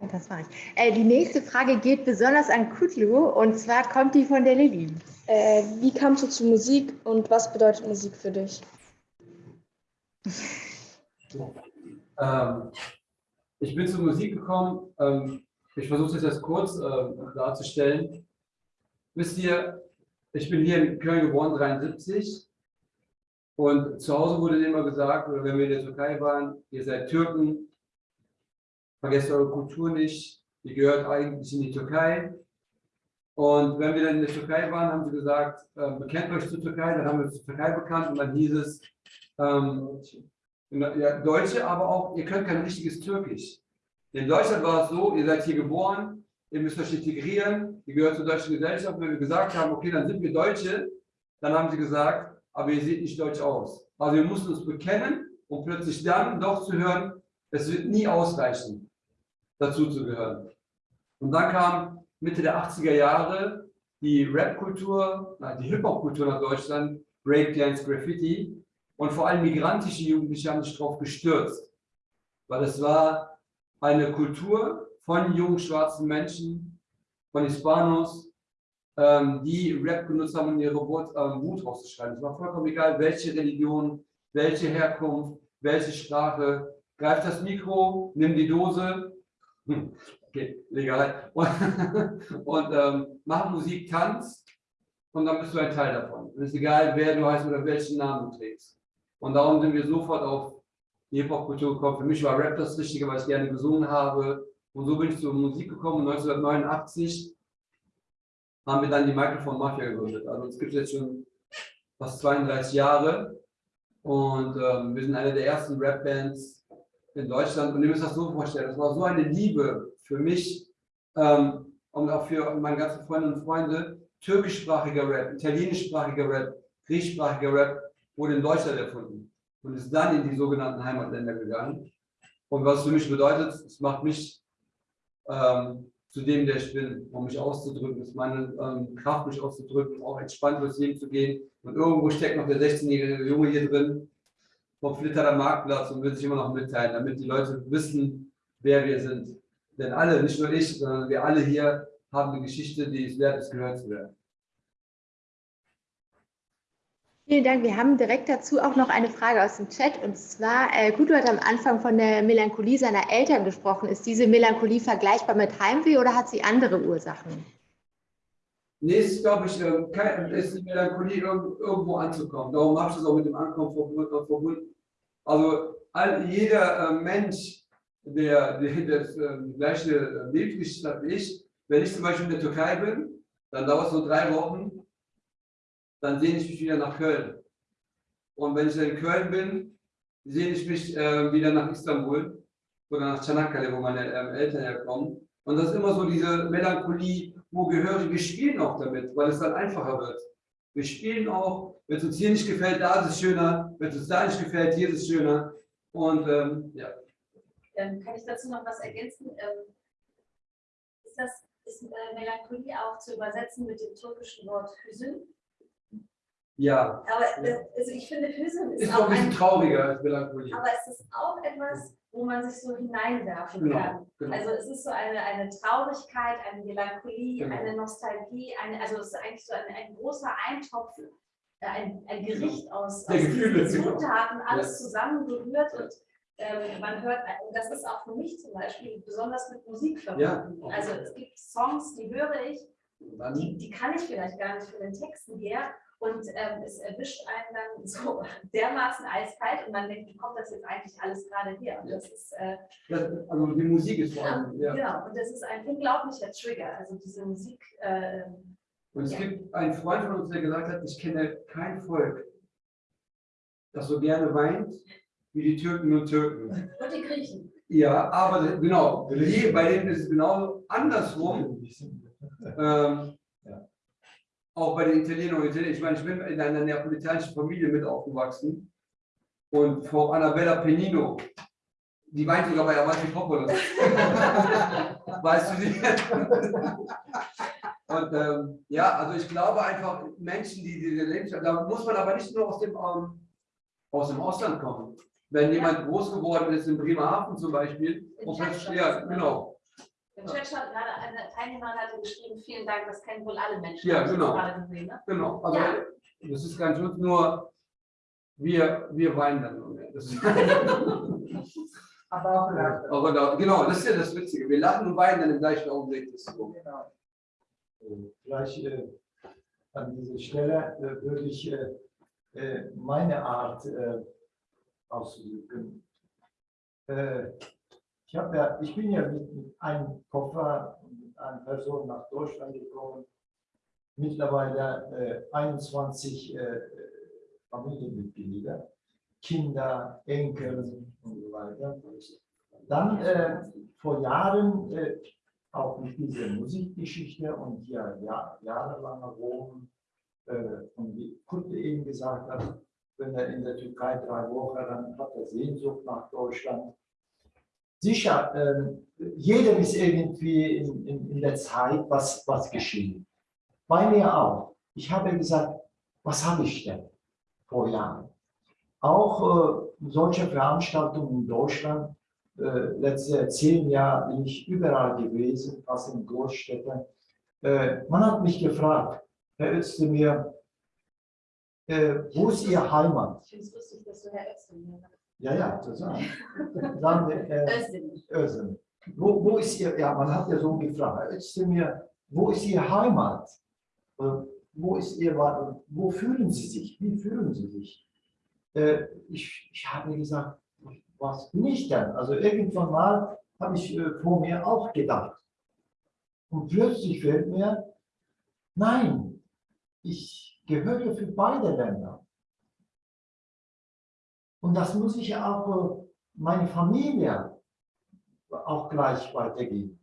Speaker 1: Das mache ich. Äh, die nächste Frage geht besonders an Kutlu und zwar kommt die von der Lilly.
Speaker 2: Äh, wie kamst du zu Musik und was bedeutet Musik für dich?
Speaker 5: Ähm, ich bin zur Musik gekommen. Ähm, ich versuche es jetzt kurz ähm, darzustellen. Wisst ihr, ich bin hier in Köln geboren, 73. Und zu Hause wurde immer gesagt, oder wenn wir in der Türkei waren, ihr seid Türken, vergesst eure Kultur nicht, ihr gehört eigentlich in die Türkei. Und wenn wir dann in der Türkei waren, haben sie gesagt, äh, bekennt euch zur Türkei, dann haben wir uns zur Türkei bekannt und dann hieß es, ähm, ja, Deutsche, aber auch, ihr könnt kein richtiges Türkisch. In Deutschland war es so, ihr seid hier geboren, ihr müsst euch integrieren, ihr gehört zur deutschen Gesellschaft. Wenn wir gesagt haben, okay, dann sind wir Deutsche, dann haben sie gesagt, aber ihr seht nicht deutsch aus. Also wir mussten uns bekennen und plötzlich dann doch zu hören, es wird nie ausreichen, dazu zu gehören. Und dann kam Mitte der 80er Jahre die Rap-Kultur, die Hip-Hop-Kultur nach Deutschland, Breakdance, Graffiti und vor allem migrantische Jugendliche haben sich darauf gestürzt, weil es war eine Kultur von jungen schwarzen Menschen, von Hispanos, ähm, die Rap genutzt haben, um ihre Wut, ähm, Wut rauszuschreiben. Es war vollkommen egal, welche Religion, welche Herkunft, welche Sprache. Greif das Mikro, nimm die Dose, okay, legal, und, und ähm, mach Musik, tanz und dann bist du ein Teil davon. Es ist egal, wer du heißt oder welchen Namen du trägst. Und darum sind wir sofort auf die Hip-Hop-Kultur gekommen. Für mich war Rap das Richtige, weil ich gerne gesungen habe. Und so bin ich zur Musik gekommen. 1989 haben wir dann die Microphone Mafia gegründet. Also es gibt jetzt schon fast 32 Jahre. Und ähm, wir sind eine der ersten Rap-Bands in Deutschland. Und ihr müsst das so vorstellen, das war so eine Liebe für mich ähm, und auch für meine ganzen Freundinnen und Freunde. Türkischsprachiger Rap, italienischsprachiger Rap, griechischsprachiger Rap wurde in Deutschland erfunden und ist dann in die sogenannten Heimatländer gegangen. Und was für mich bedeutet, es macht mich ähm, zu dem, der ich bin, um mich auszudrücken, ist meine ähm, Kraft, mich auszudrücken, auch entspannt durchs Leben zu gehen. Und irgendwo steckt noch der 16-jährige Junge hier drin, vom Flitterer Marktplatz und will sich immer noch mitteilen, damit die Leute wissen, wer wir sind. Denn alle, nicht nur ich, sondern wir alle hier haben eine Geschichte, die es wert ist, gehört zu werden.
Speaker 1: Vielen Dank. Wir haben direkt dazu auch noch eine Frage aus dem Chat. Und zwar, äh, Guido hat am Anfang von der Melancholie seiner Eltern gesprochen. Ist diese Melancholie vergleichbar mit Heimweh oder hat sie andere Ursachen?
Speaker 5: Nee, es ist, glaube ich, ist die Melancholie, irg- irgendwo anzukommen. Darum habe ich das auch mit dem Ankommen verbu- verbunden. Also all, jeder äh, Mensch, der, der das äh, die gleiche äh, Lebensgeschichte hat wie ich, wenn ich zum Beispiel in der Türkei bin, dann dauert es so drei Wochen, dann sehne ich mich wieder nach Köln. Und wenn ich in Köln bin, sehne ich mich äh, wieder nach Istanbul oder nach Çanakkale, wo meine ähm, Eltern herkommen. Und das ist immer so diese Melancholie, wo gehörig, wir spielen auch damit, weil es dann einfacher wird. Wir spielen auch, wenn es uns hier nicht gefällt, da ist es schöner, wenn es uns da nicht gefällt, hier ist es schöner. Und ähm, ja,
Speaker 3: Ähm, kann ich dazu noch was ergänzen? Ähm, ist das ist äh, Melancholie auch zu übersetzen mit dem türkischen Wort Hüsün?
Speaker 5: ja,
Speaker 3: Aber äh, also ich finde, Hüsün ist,
Speaker 5: ist
Speaker 3: auch
Speaker 5: ein bisschen trauriger als Melancholie.
Speaker 3: aber es ist auch etwas, wo man sich so hineinwerfen
Speaker 5: Genau,
Speaker 3: kann.
Speaker 5: genau.
Speaker 3: Also es ist so eine, eine Traurigkeit, eine Melancholie,
Speaker 5: Genau.
Speaker 3: eine Nostalgie, eine, also es ist eigentlich so ein, ein großer Eintopf, äh, ein, ein Gericht aus, aus
Speaker 5: Gefühle, genau.
Speaker 3: Zutaten, alles
Speaker 5: Ja.
Speaker 3: zusammengerührt und ähm, man hört, und das ist auch für mich zum Beispiel besonders mit Musik verbunden.
Speaker 5: Ja.
Speaker 3: Also es gibt Songs, die höre ich, die, die kann ich vielleicht gar nicht von den Texten her. Und ähm, es erwischt einen dann so dermaßen eiskalt und man denkt, wie kommt das jetzt eigentlich alles gerade her? Und das ist, äh,
Speaker 5: das, also die Musik ist vor allem, ja.
Speaker 3: genau, und das ist ein unglaublicher Trigger. Also diese Musik, äh,
Speaker 5: Und es
Speaker 3: Ja.
Speaker 5: gibt einen Freund von uns, der gesagt hat, ich kenne kein Volk, das so gerne weint wie die Türken und Türken.
Speaker 3: und die Griechen.
Speaker 5: Ja, aber genau, bei denen ist es genau andersrum. Ähm,
Speaker 6: Ja.
Speaker 5: Auch bei den Italienern und Italienern. Ich meine, ich bin in einer neapolitanischen Familie mit aufgewachsen. Und Frau Annabella Penino, die weint sogar bei Avanti Popolo. weißt du sie? und ähm, ja, also ich glaube einfach, Menschen, die diese Lebensweise, da muss man aber nicht nur aus dem, ähm, aus dem Ausland kommen. Wenn jemand groß geworden ist in Bremerhaven zum Beispiel, und ja, genau,
Speaker 3: Im Chat hat gerade eine Teilnehmerin hatte geschrieben, vielen Dank, das kennen wohl alle Menschen.
Speaker 5: Ja, genau.
Speaker 3: gerade gesehen, ne?
Speaker 5: Genau, also
Speaker 3: Ja.
Speaker 5: das ist ganz gut, nur wir, wir weinen dann nur mehr.
Speaker 4: Aber auch lachen.
Speaker 5: aber da, genau, das ist ja das Witzige. Wir lachen und weinen dann im gleichen Augenblick. Das ist so.
Speaker 4: Genau.
Speaker 6: Vielleicht äh, an dieser Stelle äh, würde ich äh, äh, meine Art äh, ausdrücken. Äh, ich, hab ja, ich bin ja mit, einem Koffer und mit einer Person nach Deutschland gekommen. Mittlerweile äh, 21 äh, Familienmitglieder, Kinder, Enkel und so weiter. Dann äh, vor Jahren äh, auch mit dieser Musikgeschichte und hier ja, jahrelanger Rom, äh, und wie Kutte eben gesagt hat, wenn er in der Türkei drei Wochen, dann hat er Sehnsucht nach Deutschland. Sicher, äh, jeder ist irgendwie in, in, in der Zeit, was, was geschehen. Bei mir auch. Ich habe gesagt, was habe ich denn vor Jahren? Auch äh, solche Veranstaltungen in Deutschland, äh, letzte zehn Jahre bin ich überall gewesen, fast in Großstädten. Äh, man hat mich gefragt, Herr Özdemir, äh, wo ist Ihr Heimat?
Speaker 3: Ich finde es lustig, dass du Herr Özdemir.
Speaker 6: Ja, ja, sagen. Dann, äh,
Speaker 3: Özdemir.
Speaker 6: Özdemir. Wo, wo ist Ihr, ja, man hat ja so gefragt, Özdemir, wo ist Ihr Heimat? Wo ist Ihr, wo fühlen Sie sich? Wie fühlen Sie sich? Äh, ich, ich habe gesagt, was bin ich denn? Also irgendwann mal habe ich äh, vor mir auch gedacht. Und plötzlich fällt mir, nein, ich gehöre für beide Länder. Und das muss ich ja auch äh, meine Familie auch gleich weitergeben.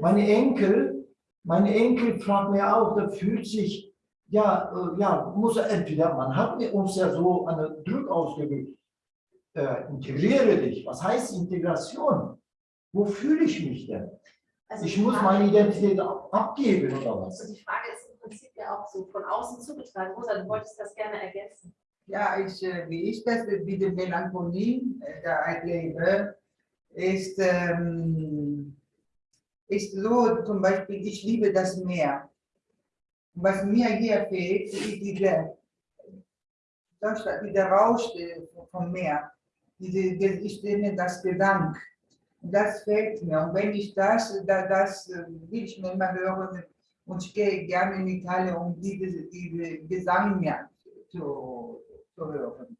Speaker 6: Meine Enkel, meine Enkel fragen mir auch, da fühlt sich, ja, äh, ja, muss er entweder, man hat mir uns ja so einen Druck ausgeübt, äh, integriere dich. Was heißt Integration? Wo fühle ich mich denn?
Speaker 3: Also
Speaker 6: Ich muss meine Identität ab- abgeben oder was?
Speaker 3: Also die Frage ist im Prinzip ja auch so von außen zugetragen. Rosa, du wolltest das gerne ergänzen.
Speaker 4: Ja, ich, äh, wie ich das mit der Melancholie äh, erlebe, ist, ähm, ist so, zum Beispiel, ich liebe das Meer. Was mir hier fehlt, ist diese, das, dieser Rausch äh, vom Meer. Diese, das- ich nenne das Gesang. Das fehlt mir. Und wenn ich das, da, das äh, will ich mir immer hören. Und ich gehe gerne in Italien, um diese, diese Gesang mir zu, zu hören.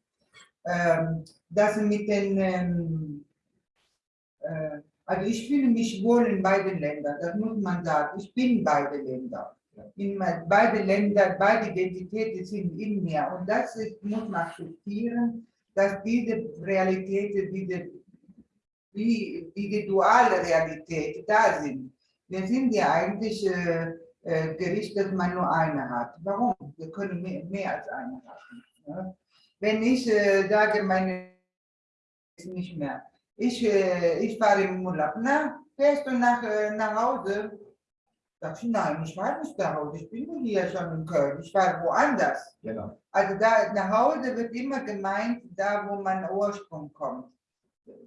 Speaker 4: Ähm, das mit den, ähm, äh, also ich fühle mich wohl in beiden Ländern, das muss man sagen. Ich bin in beide Länder. in beide Länder, beide Identitäten sind in mir. Und das ist, muss man akzeptieren, dass diese Realitäten, diese, wie, diese duale Realität da sind. Wir sind ja eigentlich äh, äh, Gericht, dass man nur eine hat. Warum? Wir können mehr, mehr als eine haben. Ja? Wenn ich äh, sage, meine ist nicht mehr. Ich, äh, ich fahre im Urlaub. Na, fährst du nach, äh, nach Hause? Sag ich, nein, ich fahre nicht nach Hause. Ich bin hier schon in Köln. Ich fahre woanders.
Speaker 6: Genau.
Speaker 4: Also da nach Hause wird immer gemeint, da wo mein Ursprung kommt.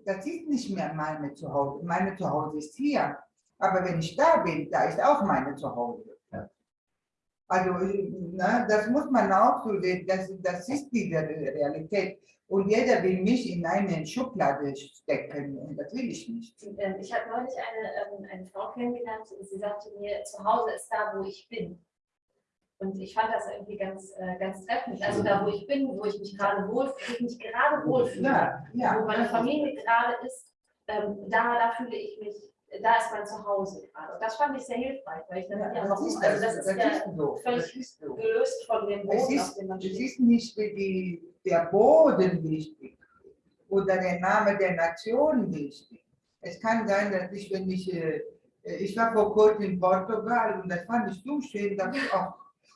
Speaker 4: Das ist nicht mehr meine Zuhause. Meine Zuhause ist hier. Aber wenn ich da bin, da ist auch meine Zuhause. Also ne, das muss man auch so sehen. Das, das ist die Realität. Und jeder will mich in eine Schublade stecken. Und das will ich nicht.
Speaker 3: Ähm, Ich habe neulich eine, ähm, eine Frau kennengelernt, sie sagte mir, zu Hause ist da, wo ich bin. Und ich fand das irgendwie ganz, äh, ganz treffend. Also da, wo ich bin, wo ich mich gerade wohl, wo ich mich gerade wohlfühle,
Speaker 4: Ja, ja.
Speaker 3: wo meine Familie gerade ist, ähm, da, da fühle ich mich, da ist mein Zuhause gerade. Und das fand ich sehr hilfreich, weil ich dann,
Speaker 4: Ja,
Speaker 3: ja,
Speaker 4: das
Speaker 3: warum?
Speaker 4: ist
Speaker 3: also
Speaker 4: das,
Speaker 3: das
Speaker 4: das
Speaker 3: ist ja
Speaker 4: so. Das
Speaker 3: völlig
Speaker 4: ist so.
Speaker 3: gelöst von dem
Speaker 4: Es
Speaker 3: Boden, auf
Speaker 4: ist,
Speaker 3: dem man
Speaker 4: es
Speaker 3: steht.
Speaker 4: ist nicht die, der Boden wichtig oder der Name der Nation wichtig. Es kann sein, dass ich, wenn ich, äh, ich war vor kurzem in Portugal und das fand ich so schön, dass ich auch,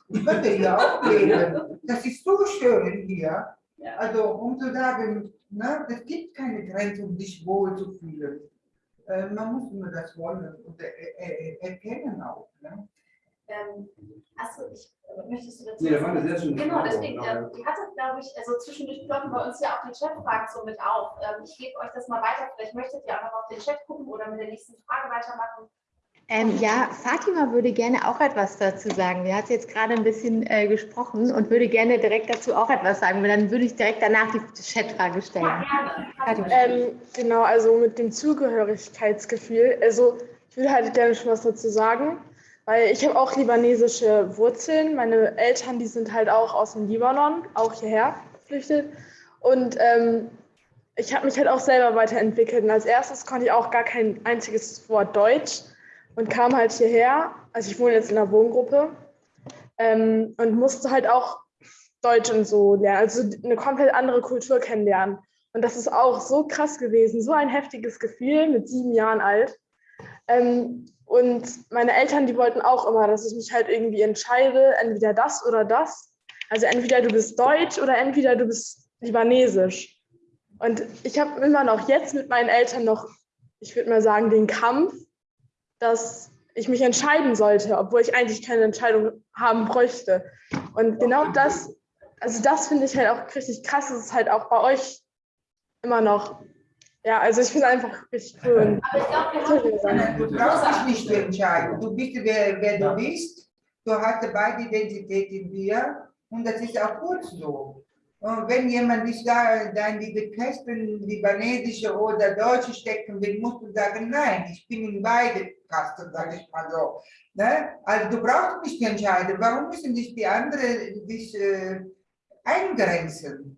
Speaker 4: ich könnte hier auch leben. Das ist so schön hier.
Speaker 3: Ja.
Speaker 4: Also, um zu sagen, ne, es gibt keine Grenze, um sich wohl zu fühlen. Äh, man muss nur das wollen und erkennen auch. Ne?
Speaker 3: Ähm, achso, ich, äh, möchtest du dazu?
Speaker 5: Nee, das war eine sehr schöne
Speaker 3: Genau, deswegen, ähm, ihr hattet, glaube ich, also zwischendurch ploppen bei uns ja auch die Chatfragen so mit auf. Ähm, ich gebe euch das mal weiter, vielleicht möchtet ihr auch noch auf den Chat gucken oder mit der nächsten Frage weitermachen.
Speaker 1: Ähm, ja, Fatima würde gerne auch etwas dazu sagen. Wir hat jetzt gerade ein bisschen äh, gesprochen und würde gerne direkt dazu auch etwas sagen. weil Dann würde ich direkt danach die Chatfrage stellen.
Speaker 3: Ja, gerne.
Speaker 2: Ähm, genau, also mit dem Zugehörigkeitsgefühl. Also ich würde halt gerne schon was dazu sagen, weil ich habe auch libanesische Wurzeln. Meine Eltern, die sind halt auch aus dem Libanon, auch hierher geflüchtet. Und ähm, ich habe mich halt auch selber weiterentwickelt. Und als erstes konnte ich auch gar kein einziges Wort Deutsch und kam halt hierher. Also ich wohne jetzt in einer Wohngruppe ähm, und musste halt auch Deutsch und so lernen, also eine komplett andere Kultur kennenlernen. Und das ist auch so krass gewesen, so ein heftiges Gefühl mit sieben Jahren alt. Ähm, und meine Eltern, die wollten auch immer, dass ich mich halt irgendwie entscheide, entweder das oder das. Also entweder du bist deutsch oder entweder du bist libanesisch. Und ich habe immer noch jetzt mit meinen Eltern noch, ich würde mal sagen, den Kampf, dass ich mich entscheiden sollte, obwohl ich eigentlich keine Entscheidung haben bräuchte. Und genau das, also das finde ich halt auch richtig krass, dass es halt auch bei euch immer noch, ja, also ich finde es einfach richtig cool.
Speaker 3: Aber ich glaube, wir haben
Speaker 4: Sondern Du brauchst dich nicht zu entscheiden. Du bist, wer, wer du bist. Du hast beide Identität in dir und das ist auch gut so. Und wenn jemand dich da, da in diese Kästen, libanesische oder deutsche stecken will, musst du sagen, nein, ich bin in beide Kasten, sage ich mal so. Ne? Also du brauchst nicht entscheiden. Warum müssen dich die anderen dich äh, eingrenzen?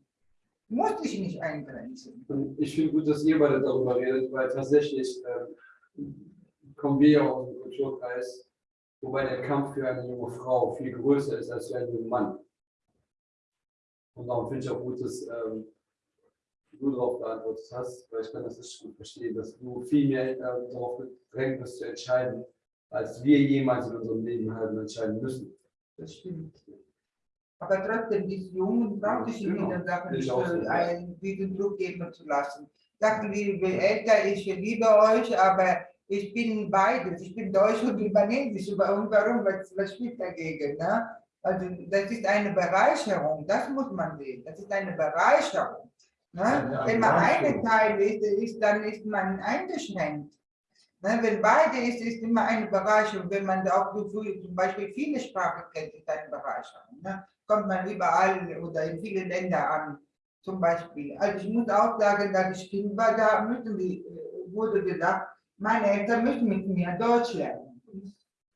Speaker 4: Du musst dich nicht eingrenzen.
Speaker 5: Ich finde gut, dass ihr beide darüber redet, weil tatsächlich ähm, kommen wir ja aus dem Kulturkreis, wobei der Kampf für eine junge Frau viel größer ist als für einen jungen Mann. Und darum finde ich auch gut, dass ähm, du darauf geantwortet hast, weil ich kann das nicht gut verstehen, dass du viel mehr äh, darauf gedrängt bist zu entscheiden, als wir jemals in unserem Leben haben entscheiden müssen.
Speaker 4: Das stimmt. Aber trotzdem, diese Jungen braucht es
Speaker 5: Genau.
Speaker 4: wieder Sachen,
Speaker 5: Ich auch so,
Speaker 4: einen, diesen Druck geben zu lassen. Sagen die Eltern, ich liebe euch, aber ich bin beides. Ich bin Deutsch und Libanesisch. Und warum? Was, was spielt dagegen? Ne? Also, das ist eine Bereicherung. Das muss man sehen. Das ist eine Bereicherung. Ne? Wenn man eine. Teil ist, ist, dann ist man eingeschränkt. Ne, wenn beide ist, ist immer eine Bereicherung. Wenn man auch zum Beispiel viele Sprachen kennt, ist eine Bereicherung. Ne? Kommt man überall oder in viele Länder an, zum Beispiel. Also ich muss auch sagen, dass ich Kind war, da müssen die, äh, wurde gesagt, meine Eltern müssen mit mir Deutsch lernen.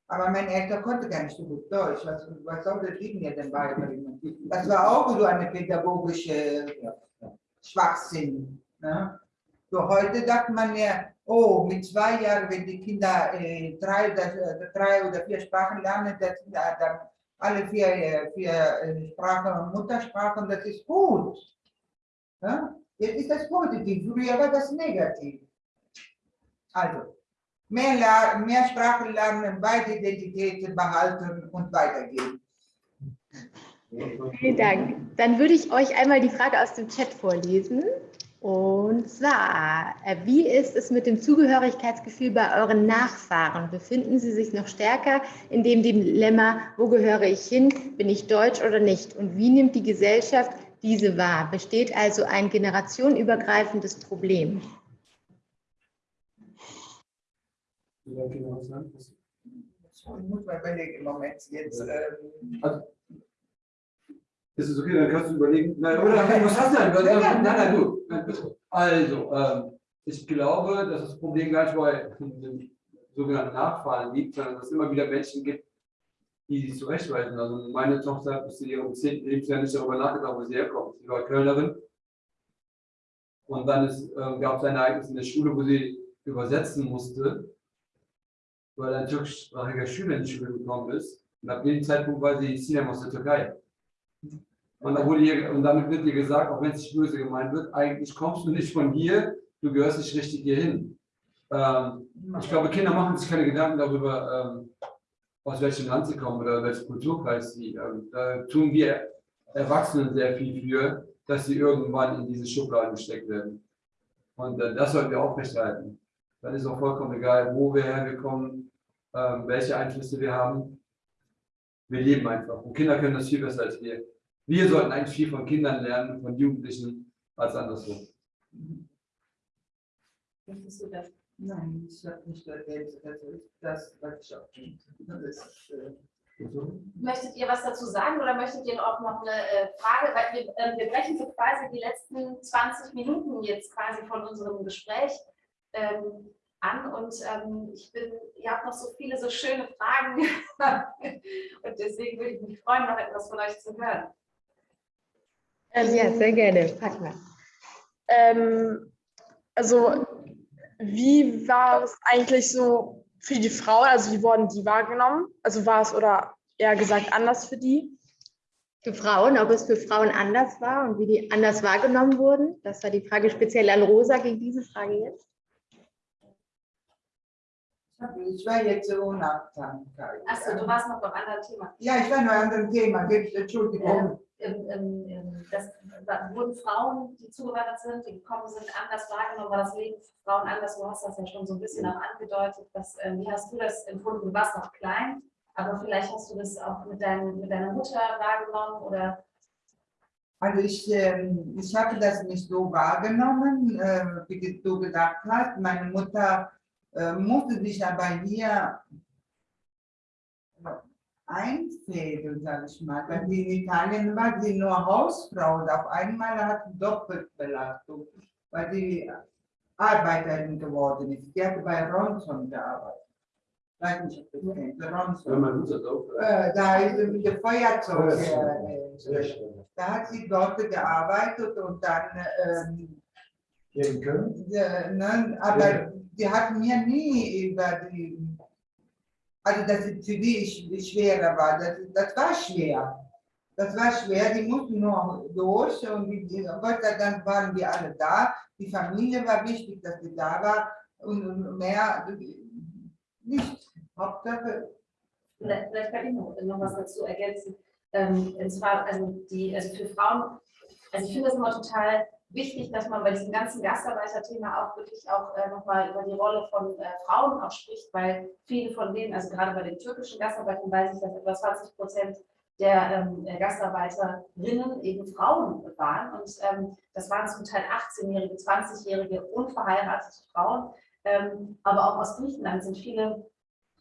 Speaker 4: Aber meine Eltern konnten gar nicht so gut Deutsch. Was, was soll das ich mir denn beibringen? Das war auch so eine pädagogische Schwachsinn. Ne? So heute sagt man ja, oh, mit zwei Jahren, wenn die Kinder äh, drei, oder, äh, drei oder vier Sprachen lernen, das dann alle vier, äh, vier äh, Sprachen, Muttersprachen, das ist gut. Ja? Jetzt ist das positiv, früher war das negativ. Also, mehr, mehr Sprachen lernen, beide Identitäten behalten und weitergehen.
Speaker 1: Vielen Dank. Dann würde ich euch einmal die Frage aus dem Chat vorlesen. Und zwar, äh, wie ist es mit dem Zugehörigkeitsgefühl bei euren Nachfahren? Befinden sie sich noch stärker in dem Dilemma, wo gehöre ich hin, bin ich deutsch oder nicht? Und wie nimmt die Gesellschaft diese wahr? Besteht also ein generationenübergreifendes Problem?
Speaker 5: Vielleicht können wir was sagen.
Speaker 4: Ich muss mal überlegen, Moment, jetzt. Ähm,
Speaker 5: Ist es okay, dann kannst du überlegen. Nein, oder was hast du denn? Nein, nein, du. Also, ähm, ich glaube, dass das Problem gar nicht bei den sogenannten Nachfahren liegt, sondern dass es immer wieder Menschen gibt, die sich zurechtweisen. Also meine Tochter hat bis zu ihrem 10. Lebensjahr nicht darüber nachgedacht, wo sie herkommt. Sie war Kölnerin. Und dann ist, ähm, gab es ein Ereignis in der Schule, wo sie übersetzen musste, weil ein türkischsprachiger Schüler in die Schule gekommen ist. Und ab dem Zeitpunkt war sie Sinem aus der Türkei. Und, dann wurde ihr, und damit wird ihr gesagt, auch wenn es nicht böse gemeint wird, eigentlich kommst du nicht von hier, du gehörst nicht richtig hier hin. Ähm, ich glaube, Kinder machen sich keine Gedanken darüber, ähm, aus welchem Land sie kommen oder welchen Kulturkreis sie. Ähm, da tun wir Erwachsenen sehr viel für, dass sie irgendwann in diese Schubladen gesteckt werden. Und äh, das sollten wir aufrechterhalten. Dann ist auch vollkommen egal, wo wir hergekommen, ähm, welche Einflüsse wir haben. Wir leben einfach. Und Kinder können das viel besser als wir. Wir sollten eigentlich viel von Kindern lernen, von Jugendlichen, als andersrum.
Speaker 3: Möchtest du das?
Speaker 4: Nein, ich habe nicht das ist das, was ich auch. Das äh,
Speaker 3: Möchtet ihr was dazu sagen oder möchtet ihr auch noch eine äh, Frage? Weil wir, ähm, wir brechen so quasi die letzten 20 Minuten jetzt quasi von unserem Gespräch ähm, an und ähm, ich bin, ihr habt noch so viele so schöne Fragen und deswegen würde ich mich freuen, noch etwas von euch zu hören.
Speaker 1: Ja, sehr gerne. Frag mal.
Speaker 2: Ähm, also, wie war es eigentlich so für die Frauen? Also, wie wurden die wahrgenommen? Also, war es oder eher gesagt anders für die?
Speaker 1: Für Frauen, ob es für Frauen anders war und wie die anders wahrgenommen wurden? Das war die Frage speziell an Rosa gegen diese Frage jetzt.
Speaker 4: Ich war jetzt so Unachtsamkeit.
Speaker 3: Achso, du warst noch beim anderen Thema.
Speaker 4: Ja, ich war noch an dem Thema, Entschuldigung.
Speaker 3: Ähm, ähm, ähm, das, da wurden Frauen, die zugewandert sind, die gekommen sind, anders wahrgenommen, war das Leben Frauen anders. Du hast das ja schon so ein bisschen auch angedeutet. Was, ähm, wie hast du das empfunden? Du warst noch klein, aber vielleicht hast du das auch mit, dein, mit deiner Mutter wahrgenommen oder
Speaker 4: Also ich, ähm, ich habe das nicht so wahrgenommen, äh, wie du gesagt hast. Meine Mutter musste sich aber hier einfädeln, sage ich mal. Sie in Italien war, sie nur Hausfrau und auf einmal hat sie Doppelbelastung, weil sie Arbeiterin geworden ist. Sie hatte bei Ronson gearbeitet. Weiß nicht, ob du das kennst, Ronson.
Speaker 5: Wenn man Mutter drauf.
Speaker 4: Äh, da ist sie mit dem Feuerzeug. Äh, da hat sie dort gearbeitet und dann, ähm,
Speaker 6: in Köln?
Speaker 4: äh, ne, aber die hat mir nie über die, also dass die sch- schwerer war, das, das war schwer. Das war schwer, die mussten nur durch und die, Gott sei Dank waren wir alle da. Die Familie war wichtig, dass sie da war und mehr nicht. Hauptsache,
Speaker 3: Vielleicht vielleicht kann ich noch, noch was dazu ergänzen. Ähm, und zwar, also die, also für Frauen, also ich finde das immer total wichtig, dass man bei diesem ganzen Gastarbeiterthema auch wirklich auch äh, nochmal über die Rolle von äh, Frauen auch spricht, weil viele von denen, also gerade bei den türkischen Gastarbeitern weiß ich, dass etwa 20 Prozent der ähm, der Gastarbeiterinnen eben Frauen waren. Und ähm, das waren zum Teil 18-jährige, 20-jährige, unverheiratete Frauen. Ähm, aber auch aus Griechenland sind viele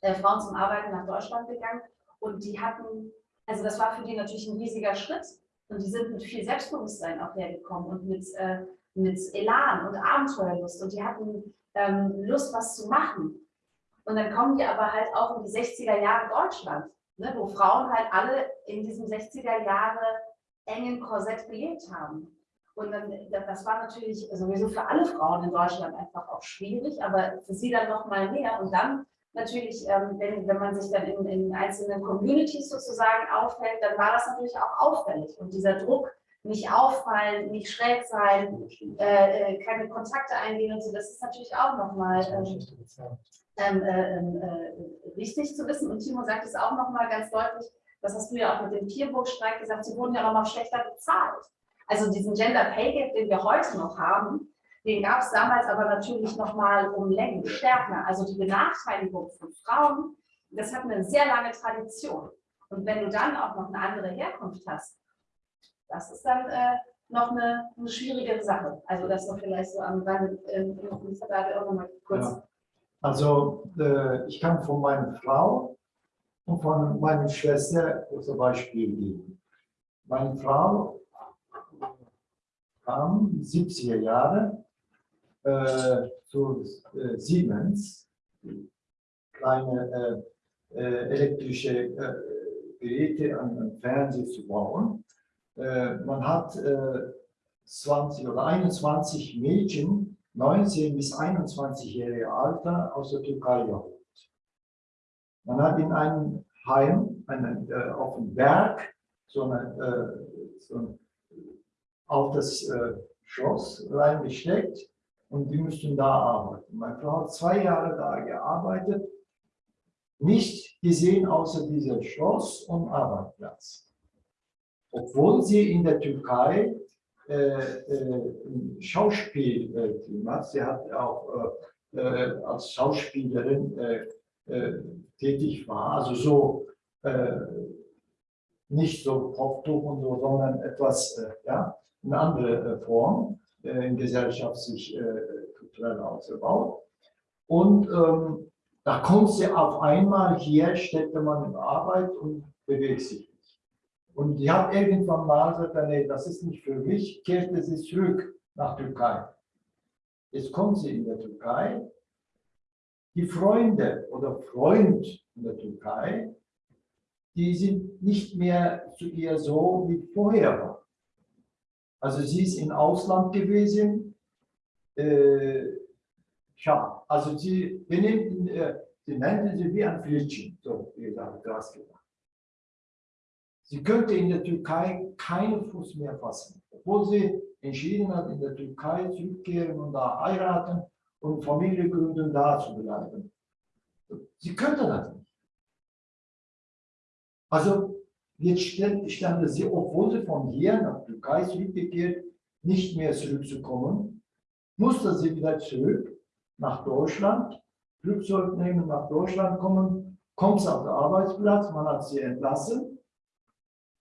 Speaker 3: äh, Frauen zum Arbeiten nach Deutschland gegangen und die hatten, also das war für die natürlich ein riesiger Schritt und die sind mit viel Selbstbewusstsein auch hergekommen und mit, äh, mit Elan und Abenteuerlust und die hatten ähm, Lust, was zu machen. Und dann kommen die aber halt auch in die 60er Jahre Deutschland, ne, wo Frauen halt alle in diesem 60er Jahre engen Korsett gelebt haben. Und dann, das war natürlich sowieso für alle Frauen in Deutschland einfach auch schwierig, aber für sie dann noch mal mehr. Und dann natürlich, ähm, wenn, wenn man sich dann in, in einzelnen Communities sozusagen aufhält, dann war das natürlich auch auffällig. Und dieser Druck, nicht auffallen, nicht schräg sein, äh, äh keine Kontakte eingehen und so, das ist natürlich auch nochmal ähm, ähm, äh, äh, wichtig zu wissen. Und Timo sagt es auch nochmal ganz deutlich, das hast du ja auch mit dem Tierburgstreik gesagt, sie wurden ja auch noch schlechter bezahlt. Also diesen Gender Pay Gap, den wir heute noch haben, den gab es damals aber natürlich noch mal um Längen stärker. Also die Benachteiligung von Frauen, das hat eine sehr lange Tradition. Und wenn du dann auch noch eine andere Herkunft hast, das ist dann äh, noch eine, eine, schwierige Sache. Also das noch vielleicht so am Rande, äh, da auch noch mal kurz. Ja.
Speaker 6: Also äh, ich kann von meiner Frau und von meiner Schwester zum Beispiel geben. Meine Frau kam 70er Jahre äh, zu äh, Siemens, kleine äh, äh elektrische äh, Geräte an, Fernseher zu bauen. Äh, man hat 20 oder 21 Mädchen, 19 bis 21-jährige Alter, aus der Türkei geholt. Man hat in einem Heim, einen, auf dem Berg, so, eine, so ein, auf das Schloss reingesteckt und die müssten da arbeiten. Meine Frau hat zwei Jahre da gearbeitet, nicht gesehen außer dieser Schloss und Arbeitsplatz. Obwohl sie in der Türkei äh, äh, Schauspielteam hat, sie hat auch äh, äh als Schauspielerin äh, äh, tätig war, also so äh, nicht so Kopftuch und so, sondern etwas, ja, eine andere Form äh, in Gesellschaft sich äh, kulturell ausgebaut. Und ähm, da kommt sie auf einmal hier, steckte man in Arbeit und bewegt sich nicht. Und die hat irgendwann mal gesagt, nee, das ist nicht für mich, kehrte sie zurück nach Türkei. Jetzt kommt sie in der Türkei. Die Freunde oder Freund in der Türkei, die sind nicht mehr zu ihr so wie vorher war. Also sie ist im Ausland gewesen. Äh, ja, also sie benimmt, äh, sie nannte sie wie ein Flitschen, so wie gesagt, das gemacht. Sie könnte in der Türkei keinen Fuß mehr fassen, obwohl sie entschieden hat, in der Türkei zurückkehren und da heiraten und Familie gründen, da zu bleiben. Sie könnte das nicht. Also Jetzt standen sie, obwohl sie von hier nach Türkei zurückgekehrt, nicht mehr zurückzukommen, musste sie wieder zurück nach Deutschland, Flugzeug nehmen, nach Deutschland kommen, kommt sie auf den Arbeitsplatz, man hat sie entlassen,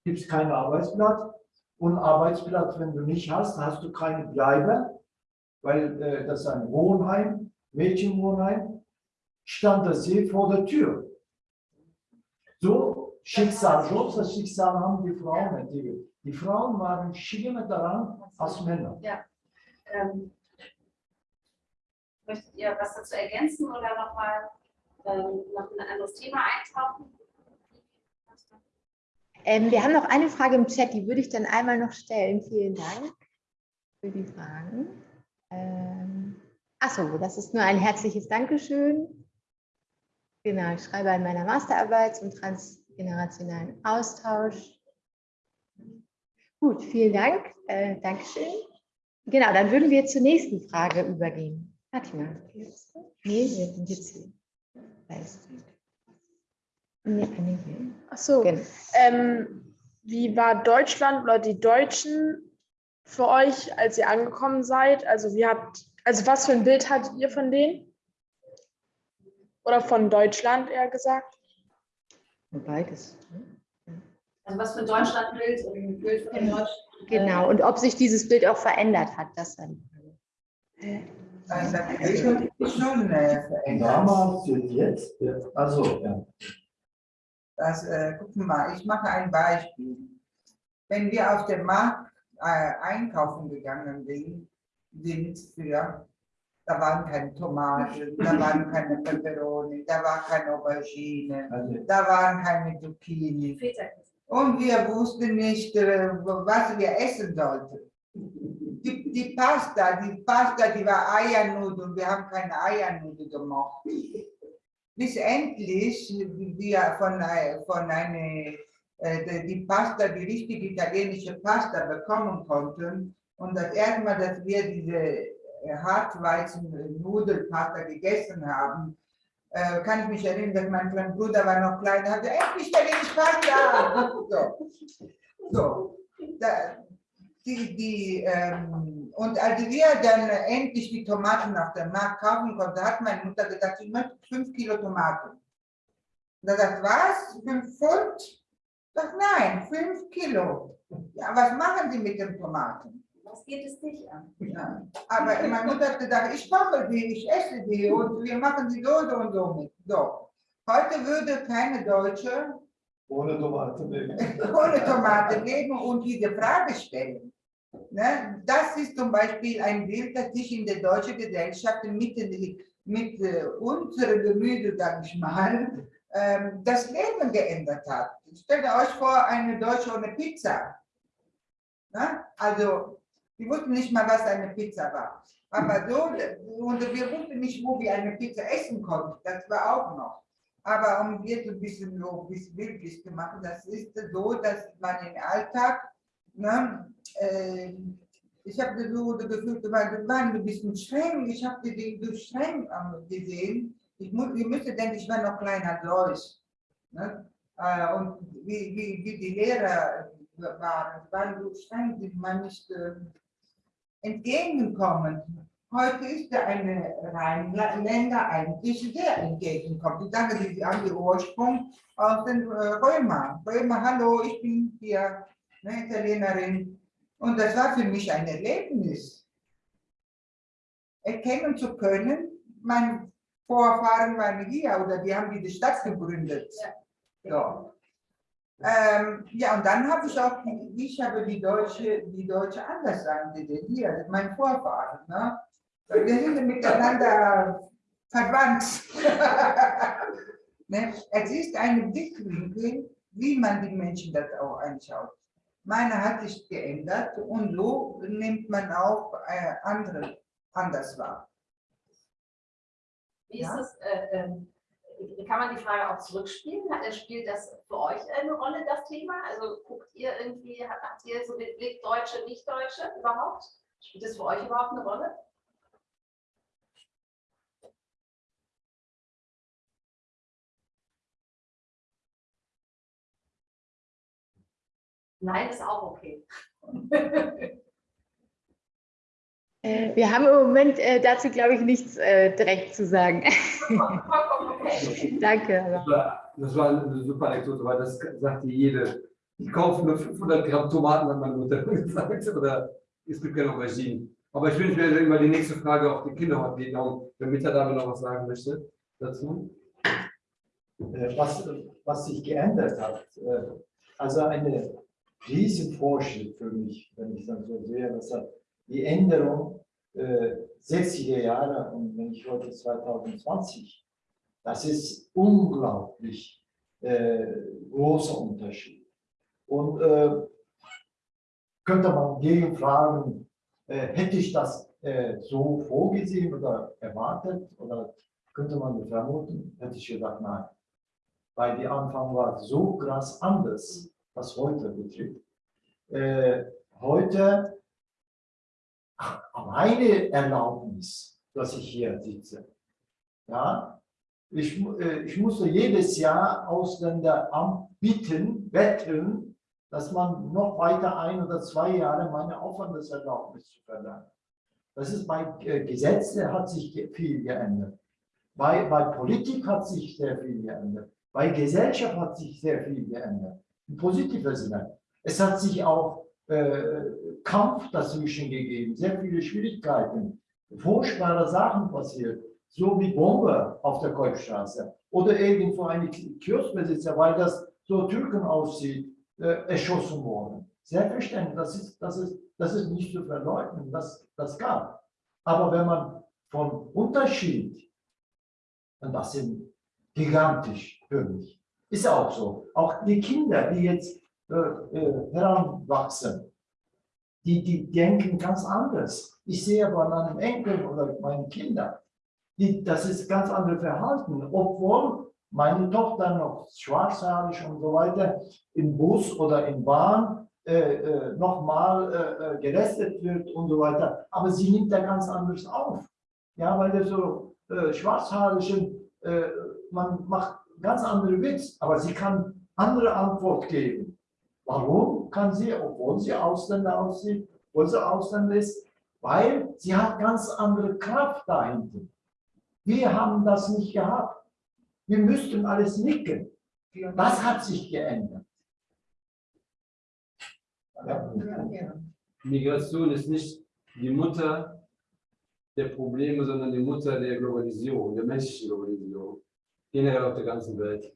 Speaker 6: gibt es keinen Arbeitsplatz und Arbeitsplatz, wenn du nicht hast, hast du keine Bleibe, weil äh, das ist ein Wohnheim, Mädchenwohnheim, stand das sie vor der Tür. So Schicksal, großes Schicksal haben die Frauen entwickelt. Die Frauen waren schlimmer daran als Männer.
Speaker 3: Ja. Ähm, möchtet ihr was dazu ergänzen oder nochmal ähm, noch ein anderes Thema eintauchen?
Speaker 1: Ähm, wir haben noch eine Frage im Chat, die würde ich dann einmal noch stellen. Vielen Dank für die Fragen. Ähm, Achso, das ist nur ein herzliches Dankeschön. Genau, ich schreibe an meiner Masterarbeit zum Trans generationalen Austausch. Gut, vielen Dank. Äh, Dankeschön. Genau, dann würden wir zur nächsten Frage übergehen. Fatima, nee, wir sind jetzt hier.
Speaker 2: Nee, nee, nee. Ach so. Genau. Ähm, wie war Deutschland oder die Deutschen für euch, als ihr angekommen seid? Also wie habt, also was für ein Bild hattet ihr von denen? Oder von Deutschland eher gesagt?
Speaker 1: Beides.
Speaker 3: Also was für Deutschlandbild und ein Bild von Deutschland.
Speaker 1: Genau, und ob sich dieses Bild auch verändert hat, das dann.
Speaker 4: Also, schon äh, verändert.
Speaker 6: Damals und jetzt, also ja.
Speaker 4: Das, äh, gucken wir mal, ich mache ein Beispiel. Wenn wir auf dem Markt äh, einkaufen gegangen sind, sind für da waren keine Tomaten, da waren keine Peperoni, da war keine Aubergine, also da waren keine Zucchini. Und wir wussten nicht, äh, was wir essen sollten. die, die Pasta, die Pasta, die war Eiernudeln, wir haben keine Eiernudeln gemacht. Bis endlich wir von, von einer, äh, die Pasta, die richtige italienische Pasta bekommen konnten. Und das erste Mal, dass wir diese äh, Hartweizen-Nudelpasta gegessen haben, äh, kann ich mich erinnern, dass mein kleiner Bruder war noch klein, hatte endlich italienische Pasta. So. So. Da, die, die, ähm, und als wir dann endlich die Tomaten auf dem Markt kaufen konnten, hat meine Mutter gesagt, ich möchte fünf Kilo Tomaten. Und da sagt, was? Fünf Pfund? Ich sag, nein, fünf Kilo. Ja, was machen Sie mit den Tomaten?
Speaker 3: Was geht es dich an?
Speaker 4: Ja. Aber meine Mutter hat gesagt, ich koche die, ich esse die und wir machen sie so, so und so mit. So. Heute würde keine Deutsche
Speaker 6: Ohne Tomaten leben.
Speaker 4: ohne Tomate leben und diese Frage stellen. Ne? Das ist zum Beispiel ein Bild, das sich in der deutschen Gesellschaft mit, mit äh, unserem Gemüse, sag ich mal, ähm, das Leben geändert hat. Stellt euch vor, eine Deutsche ohne Pizza. Ne? Also, wir wussten nicht mal, was eine Pizza war. Aber so, und wir wussten nicht, wo wir eine Pizza essen konnten. Das war auch noch. Aber um jetzt ein bisschen so bisschen bildlich zu machen, das ist so, dass man im Alltag, ne, äh, ich habe so das Gefühl, du warst ein bisschen streng, ich habe dich so streng gesehen. Ich, muss, ich müsste denken, ich war noch kleiner als euch. Ne? Äh, und wie, wie, wie die Lehrer waren, waren so streng, die man nicht äh, entgegenkommen. Heute ist der eine Rheinländer eigentlich sehr entgegenkommt. Ich sage, sie haben den Ursprung aus den äh, Römer. Römer, hallo, ich bin hier eine Italienerin. Und das war für mich ein Erlebnis. Erkennen zu können, meine Vorfahren waren hier oder die haben diese Stadt gegründet. So. Ähm, ja, und dann habe ich auch, ich habe die Deutsche, die Deutsche anders angesehen. Hier, ist mein Vorfahren. Ne? Wir sind miteinander verwandt. ne? Es ist ein Blickwinkel, wie man die Menschen das auch anschaut. Meine hat sich geändert und so nimmt man auch äh, andere anders wahr.
Speaker 3: Wie ist
Speaker 4: Ja.
Speaker 3: es, äh, ähm, kann man die Frage auch zurückspielen? Spielt das für euch eine Rolle, das Thema? Also guckt ihr irgendwie, habt ihr so den Blick Deutsche, Nicht-Deutsche überhaupt? Spielt das für euch überhaupt eine Rolle? Nein, ist auch okay.
Speaker 1: Äh, Wir haben im Moment äh, dazu, glaube ich, nichts äh, direkt zu sagen. Danke.
Speaker 5: Das war, das war eine super Anekdote, weil das sagte jede. Ich kaufe nur 500 Gramm Tomaten, hat meine Mutter gesagt, oder es gibt keine Auberginen. Aber ich wünsche mir immer die nächste Frage auf die Kinder darum, wenn Mieter da noch was sagen möchte dazu.
Speaker 6: Was, was sich geändert hat. Also eine Riesenfortschritt für mich, wenn ich dann so sehe, dass hat die Änderung äh, 60er Jahre und wenn ich heute 2020, das ist unglaublich äh, großer Unterschied. Und äh, könnte man gegenfragen, äh, hätte ich das äh, so vorgesehen oder erwartet oder könnte man vermuten, hätte ich gesagt, nein weil die Anfang war so krass anders, was heute betrifft. Äh, heute meine Erlaubnis, dass ich hier sitze. Ja, ich, äh, ich musste jedes Jahr Ausländeramt bitten, wetten, dass man noch weiter ein oder zwei Jahre meine Aufwandeserlaubnis zu verlangen. Das ist bei äh, Gesetzen hat sich viel geändert. Bei, bei Politik hat sich sehr viel geändert. Bei Gesellschaft hat sich sehr viel geändert. Im positiven Sinne. Es hat sich auch äh, Kampf dazwischen gegeben, sehr viele Schwierigkeiten, furchtbare Sachen passiert, so wie Bombe auf der Kolbstraße oder irgendwo eine Kioskbesitzer, weil das so Türken aussieht, äh, erschossen worden. Selbstverständlich, das ist, das ist, das ist nicht zu verleugnen, das, das gab. Aber wenn man von Unterschied, und das sind gigantisch für mich, ist auch so. Auch die Kinder, die jetzt äh, äh, heranwachsen, die, die denken ganz anders. Ich sehe aber an einem Enkel oder meinen Kindern, die, das ist ganz andere Verhalten, obwohl meine Tochter noch schwarzhaarig und so weiter im Bus oder in Bahn äh, äh, nochmal äh, äh, gelästet wird und so weiter. Aber sie nimmt da ganz anders auf. Ja, weil der so äh, schwarzhaarigen, äh, man macht ganz andere Witz, aber sie kann andere Antwort geben. Warum kann sie, obwohl sie Ausländer aussieht, obwohl sie Ausländer ist? Weil sie hat ganz andere Kraft dahinter. Wir haben das nicht gehabt. Wir müssten alles nicken. Das hat sich geändert.
Speaker 5: Migration ist nicht die Mutter der Probleme, sondern die Mutter der Globalisierung, der menschlichen Globalisierung. Generell auf der ganzen Welt.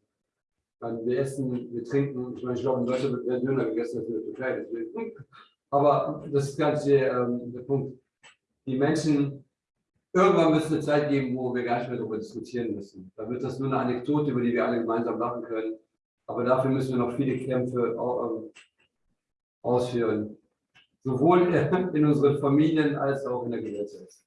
Speaker 5: Weil wir essen, wir trinken, ich meine, ich glaube, in Deutschland wird mehr Döner gegessen als in der Türkei. Deswegen. Aber das ist ganz der, ähm, der Punkt. Die Menschen, irgendwann müssen eine Zeit geben, wo wir gar nicht mehr darüber diskutieren müssen. Da wird das nur eine Anekdote, über die wir alle gemeinsam lachen können. Aber dafür müssen wir noch viele Kämpfe ähm, ausführen. Sowohl in unseren Familien als auch in der Gesellschaft.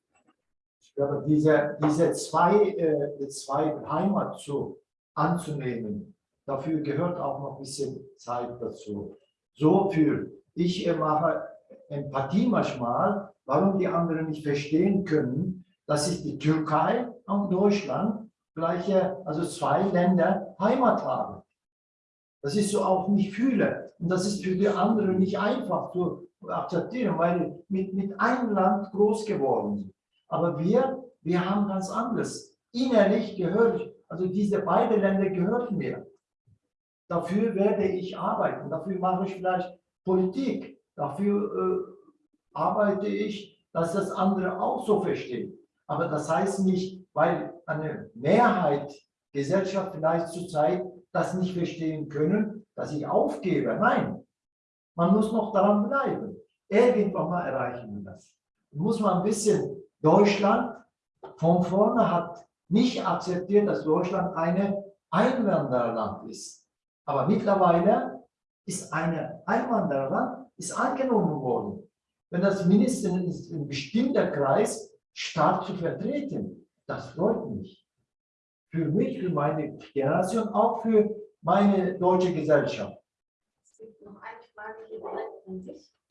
Speaker 6: Ich glaube, diese, diese zwei, äh, zwei Heimat zu, anzunehmen, dafür gehört auch noch ein bisschen Zeit dazu. So für, ich mache Empathie manchmal, warum die anderen nicht verstehen können, dass ich die Türkei und Deutschland gleiche, also zwei Länder Heimat habe. Das ist so auch nicht fühle. Und das ist für die anderen nicht einfach zu akzeptieren, weil mit, mit einem Land groß geworden sind. Aber wir, wir haben ganz anderes. Innerlich gehört, also diese beiden Länder gehören mir. Dafür werde ich arbeiten, dafür mache ich vielleicht Politik, dafür äh, arbeite ich, dass das andere auch so verstehen. Aber das heißt nicht, weil eine Mehrheit Gesellschaft vielleicht zurzeit das nicht verstehen können, dass ich aufgebe. Nein, man muss noch daran bleiben. Irgendwann mal erreichen wir das. Muss man ein bisschen Deutschland von vorne hat nicht akzeptiert, dass Deutschland ein Einwandererland ist. Aber mittlerweile ist ein Einwandererland ist angenommen worden. Wenn das mindestens ein bestimmter Kreis stark zu vertreten, das freut mich. Für mich, für meine Generation, auch für meine deutsche Gesellschaft.
Speaker 3: Es gibt noch eine Frage hier an dich.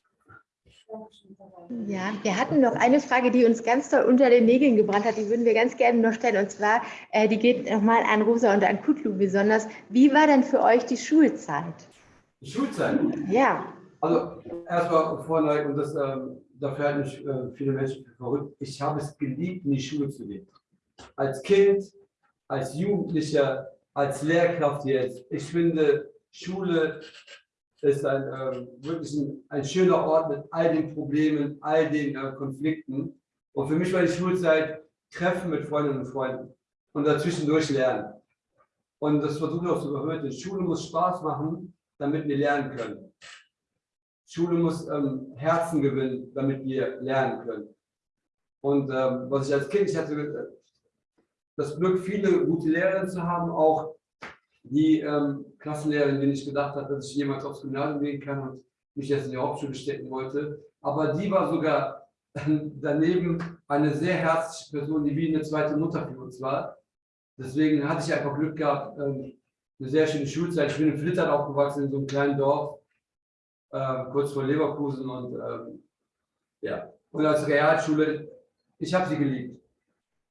Speaker 1: Ja, wir hatten noch eine Frage, die uns ganz toll unter den Nägeln gebrannt hat. Die würden wir ganz gerne noch stellen. Und zwar, äh, die geht nochmal an Rosa und an Kutlu besonders. Wie war denn für euch die Schulzeit?
Speaker 5: Die Schulzeit?
Speaker 1: Ja.
Speaker 5: Also erstmal vorne, und das, ähm, dafür halten mich äh, viele Menschen für verrückt, ich habe es geliebt, in die Schule zu gehen. Als Kind, als Jugendlicher, als Lehrkraft jetzt. Ich finde, Schule ist ein, ähm, wirklich ein, ein, schöner Ort mit all den Problemen, all den äh, Konflikten. Und für mich war die Schulzeit Treffen mit Freundinnen und Freunden und dazwischendurch lernen. Und das versuche ich auch zu überhören. Schule muss Spaß machen, damit wir lernen können. Schule muss ähm, Herzen gewinnen, damit wir lernen können. Und ähm, was ich als Kind, ich hatte äh, das Glück, viele gute Lehrer zu haben, auch die ähm, Klassenlehrerin, die nicht gedacht hat, dass ich jemals aufs Gymnasium gehen kann und mich jetzt in die Hauptschule stecken wollte. Aber die war sogar daneben eine sehr herzliche Person, die wie eine zweite Mutter für uns war. Deswegen hatte ich einfach Glück gehabt, ähm, eine sehr schöne Schulzeit. Ich bin in Flittern aufgewachsen, in so einem kleinen Dorf, äh, kurz vor Leverkusen. Und ähm, ja, und als Realschule, ich habe sie geliebt.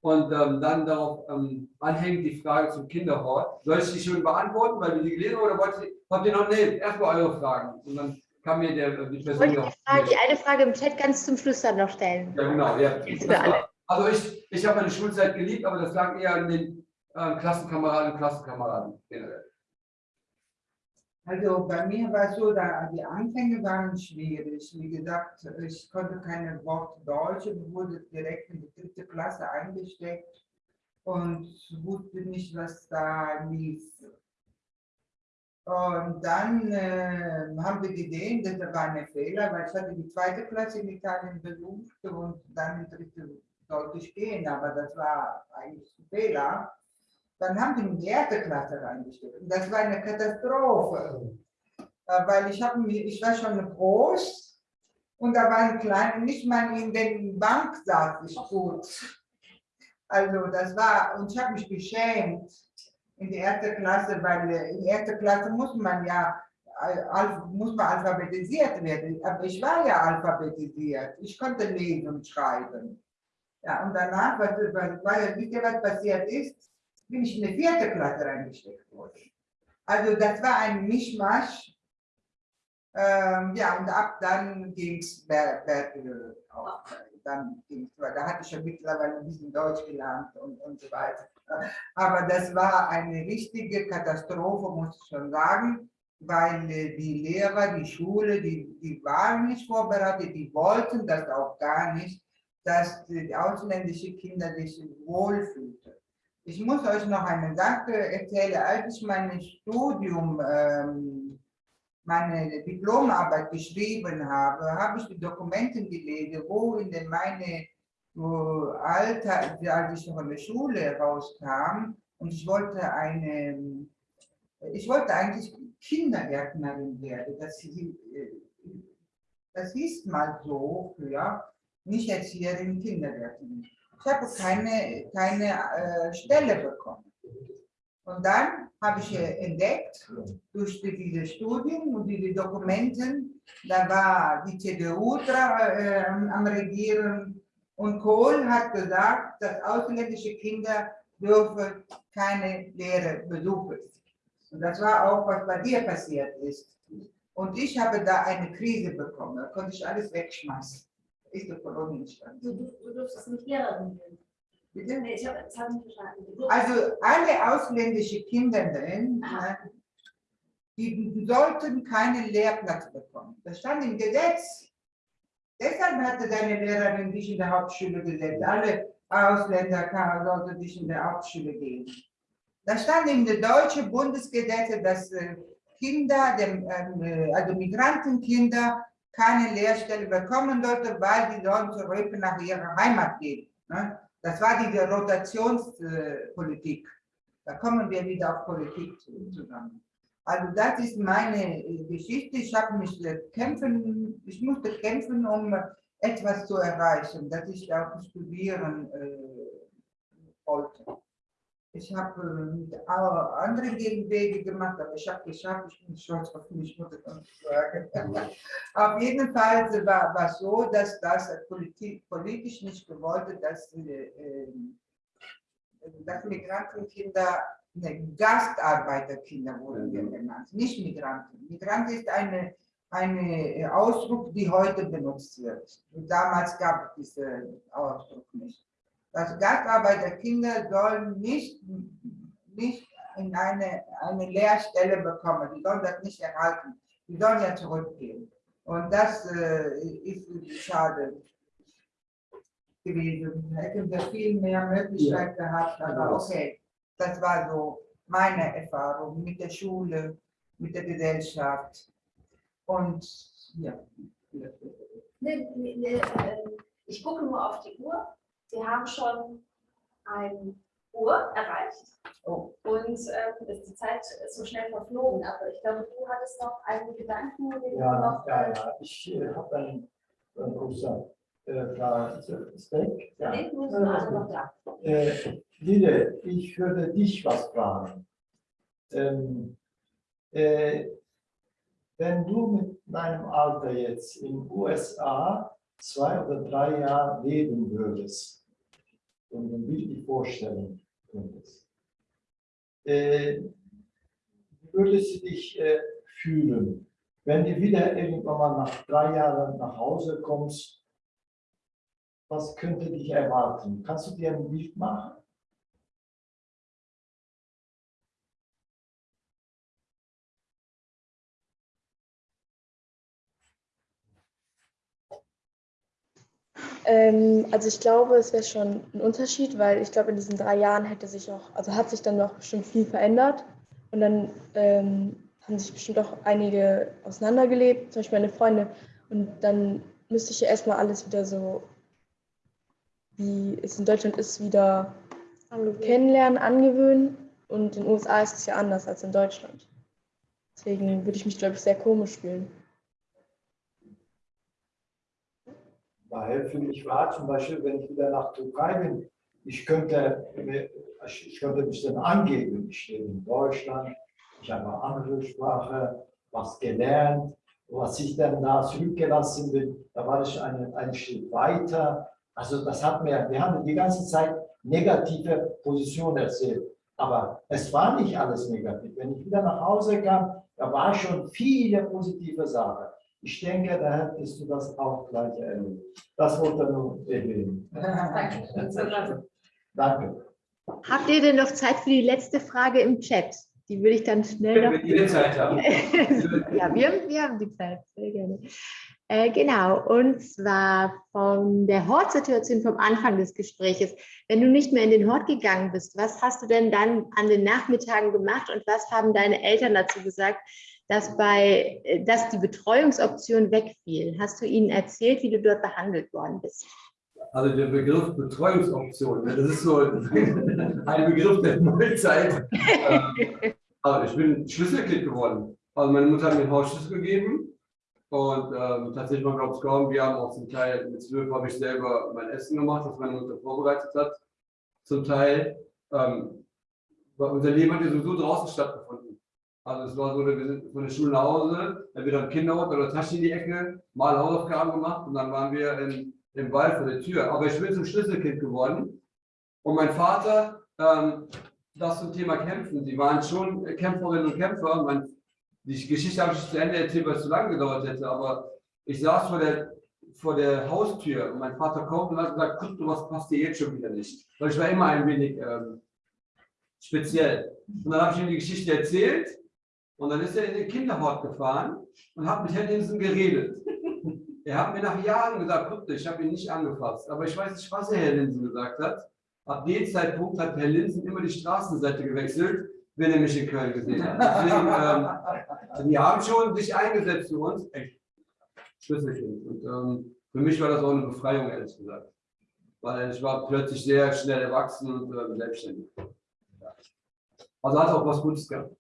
Speaker 5: Und ähm, dann darauf ähm, anhängt die Frage zum Kinderhort. Soll ich die schon beantworten, weil wir die gelesen haben, oder wollt ihr, habt ihr noch, nee, erstmal eure Fragen. Und dann kann mir der, äh, die Person
Speaker 1: ich die, Frage, die eine Frage im Chat ganz zum Schluss dann noch stellen.
Speaker 5: Ja, genau. Ja. War, also ich, ich habe meine Schulzeit geliebt, aber das lag eher an den äh, Klassenkameraden und Klassenkameraden generell.
Speaker 4: Also bei mir war es so, da die Anfänge waren schwierig. Wie gesagt, ich konnte keine Wort Deutsch und wurde direkt in die dritte Klasse eingesteckt und wusste nicht, was da lief. Und dann äh, haben wir gesehen, das war ein Fehler, weil ich hatte die zweite Klasse in Italien besucht und dann die dritte sollte ich gehen, aber das war eigentlich ein Fehler. Dann haben die in die erste Klasse reingestellt. Und das war eine Katastrophe. Äh, weil ich, hab, ich war schon groß Und da waren kleine, nicht mal in der Bank saß ich gut. Also das war, und ich habe mich geschämt in die erste Klasse, weil äh, in die erste Klasse muss man ja al- muss man alphabetisiert werden. Aber ich war ja alphabetisiert. Ich konnte lesen und schreiben. Ja, und danach, was, was, was, wisst ihr, was passiert ist? Bin ich in die vierte Klasse reingesteckt worden. Also das war ein Mischmasch. Ähm, ja, und ab dann ging es. Dann da hatte ich ja mittlerweile ein bisschen Deutsch gelernt und, und so weiter. Aber das war eine richtige Katastrophe, muss ich schon sagen, weil äh, die Lehrer, die Schule, die, die waren nicht vorbereitet, die wollten das auch gar nicht, dass die ausländische Kinder sich wohlfühlten. Ich muss euch noch eine Sache erzählen, als ich mein Studium, ähm, meine Diplomarbeit geschrieben habe, habe ich die Dokumente gelesen, wo in den meine Alter, als ich in der Schule rauskam und ich wollte eine, ich wollte eigentlich Kindergärtnerin werden. Das, äh, das hieß mal so früher, nicht Erzieherin, Kindergärtnerin. Ich habe keine, keine äh, Stelle bekommen. Und dann habe ich entdeckt, durch die- dieses Studium und diese Dokumenten, da war die CDU äh, am Regieren und Kohl hat gesagt, dass ausländische Kinder dürfen keine Lehre besuchen. Und das war auch, was bei dir passiert ist. Und ich habe da eine Krise bekommen, da konnte ich alles wegschmeißen. Ist die Kolonie entstanden.
Speaker 3: Du, du, du durftest nicht Lehrerin werden.
Speaker 4: Bitte?
Speaker 3: Nee, ich habe das hab nicht verstanden.
Speaker 4: Also alle ausländische Kinder, drin,
Speaker 3: Ah.
Speaker 4: die sollten keinen Lehrplatz bekommen. Das stand im Gesetz. Deshalb hatte deine Lehrerin dich in der Hauptschule gesetzt. Alle Ausländer sollten dich in der Hauptschule gehen. Da stand in der deutschen Bundesgesetze, dass äh, Kinder, ähm, äh, also Migrantenkinder, keine Lehrstelle bekommen sollten, weil die sollen zurück nach ihrer Heimat gehen. Ne? Das war diese Rotationspolitik. Da kommen wir wieder auf Politik zu- zusammen. Also das ist meine äh, Geschichte. Ich habe mich äh, kämpfen, ich musste kämpfen, um etwas zu erreichen, dass ich auch studieren äh, wollte. Ich habe äh, mit a- anderen Wege gemacht, aber ich habe geschafft, ich bin stolz auf mich, muss ich uns sagen. Auf jeden Fall war war so, dass das Politik, politisch nicht gewollt, dass, äh, äh, dass Migrantenkinder, ne, Gastarbeiterkinder wurden wir genannt, nicht Migranten. Migrant ist eine, eine Ausdruck, die heute benutzt wird. Und damals gab es diesen Ausdruck nicht. Das Gastarbeiterkinder sollen nicht, nicht in eine, eine Lehrstelle bekommen. Die sollen das nicht erhalten. Die sollen ja zurückgehen. Und das äh, ist schade gewesen. Hätten wir viel mehr Möglichkeit gehabt, aber okay. Das war so meine Erfahrung mit der Schule, mit der Gesellschaft. Und ja.
Speaker 3: Nee, nee, nee, ähm, ich gucke nur auf die Uhr. Wir haben schon ein Uhr erreicht
Speaker 4: Oh,
Speaker 3: und ähm, ist die Zeit ist so schnell verflogen. Aber ich glaube, du hattest noch einen Gedanken, den du
Speaker 6: Ja,
Speaker 3: noch.
Speaker 6: ja,
Speaker 3: äh,
Speaker 6: ja. Ich äh, habe einen, einen großen äh, Frage. Steak. Ja.
Speaker 3: Nee, du bist alle noch da.
Speaker 6: Äh, Lille, ich würde dich was fragen. Ähm, äh, wenn du mit deinem Alter jetzt in den USA zwei oder drei Jahre leben würdest und ein bildlich vorstellen könntest, äh, wie würdest du dich äh, fühlen, wenn du wieder irgendwann mal nach drei Jahren nach Hause kommst? Was könnte dich erwarten? Kannst du dir ein Bild machen?
Speaker 2: Ähm, also ich glaube, es wäre schon ein Unterschied, weil ich glaube, in diesen drei Jahren hätte sich auch, also hat sich dann noch bestimmt viel verändert. Und dann ähm, haben sich bestimmt auch einige auseinandergelebt, zum Beispiel meine Freunde. Und dann müsste ich ja erstmal alles wieder so, wie es in Deutschland ist, wieder kennenlernen, angewöhnen. Und in den USA ist es ja anders als in Deutschland. Deswegen würde ich mich, glaube ich, sehr komisch fühlen.
Speaker 6: Weil für mich war zum Beispiel, wenn ich wieder nach Türkei bin, ich könnte, ich könnte mich dann angeben, ich stehe in Deutschland, ich habe eine andere Sprache, was gelernt, was ich dann da zurückgelassen bin, da war ich einen, einen Schritt weiter. Also das hat mir, wir haben die ganze Zeit negative Position erzählt. Aber es war nicht alles negativ. Wenn ich wieder nach Hause kam, da war schon viele positive Sachen. Ich denke, da hättest du das auch gleich erlebt. Das wollte ich nur erwähnen.
Speaker 3: Danke.
Speaker 6: Danke.
Speaker 1: Habt ihr denn noch Zeit für die letzte Frage im Chat? Die würde ich dann schnell noch
Speaker 5: Wenn wir die Zeit haben.
Speaker 1: ja, wir, haben- wir haben die Zeit, sehr gerne. Äh, genau, und zwar von der Hortsituation vom Anfang des Gespräches. Wenn du nicht mehr in den Hort gegangen bist, was hast du denn dann an den Nachmittagen gemacht und was haben deine Eltern dazu gesagt, dass, bei, äh, dass die Betreuungsoption wegfiel? Hast du ihnen erzählt, wie du dort behandelt worden bist?
Speaker 5: Also der Begriff Betreuungsoption, ne, das ist so ein Begriff der Neuzeit. Aber ich bin Schlüsselkind geworden. Also meine Mutter hat mir einen Hausschlüssel gegeben und ähm, tatsächlich, man glaubt es kaum, wir haben auch zum Teil, mit zwölf habe ich selber mein Essen gemacht, das meine Mutter vorbereitet hat. Zum Teil, ähm, weil unser Leben hat ja sowieso draußen stattgefunden. Also es war so, sind von der Schule nach Hause, dann wieder im Kinderhort oder Tasche in die Ecke, mal Hausaufgaben gemacht und dann waren wir in, im Wald vor der Tür. Aber ich bin zum Schlüsselkind geworden. Und mein Vater, ähm, das zum Thema Kämpfen. Sie waren schon Kämpferinnen und Kämpfer. Mein, die Geschichte habe ich zu Ende erzählt, weil es zu lange gedauert hätte. Aber ich saß vor der, vor der Haustür und mein Vater kommt und hat gesagt, guck du, was passt dir jetzt schon wieder nicht. Weil ich war immer ein wenig ähm, speziell. Und dann habe ich ihm die Geschichte erzählt und dann ist er in den Kinderhort gefahren und hat mit Herrn Hinsen geredet. Er hat mir nach Jahren gesagt, guck, ich habe ihn nicht angefasst. Aber ich weiß nicht, was Herr Linsen gesagt hat. Ab dem Zeitpunkt hat Herr Linsen immer die Straßenseite gewechselt, wenn er mich in Köln gesehen hat. Deswegen, ähm, die haben schon sich eingesetzt für uns. Echt. Schlüsselkind. Und ähm, für mich war das auch eine Befreiung, ehrlich gesagt. Weil ich war plötzlich sehr schnell erwachsen und äh, selbstständig. Also hat auch was Gutes gehabt.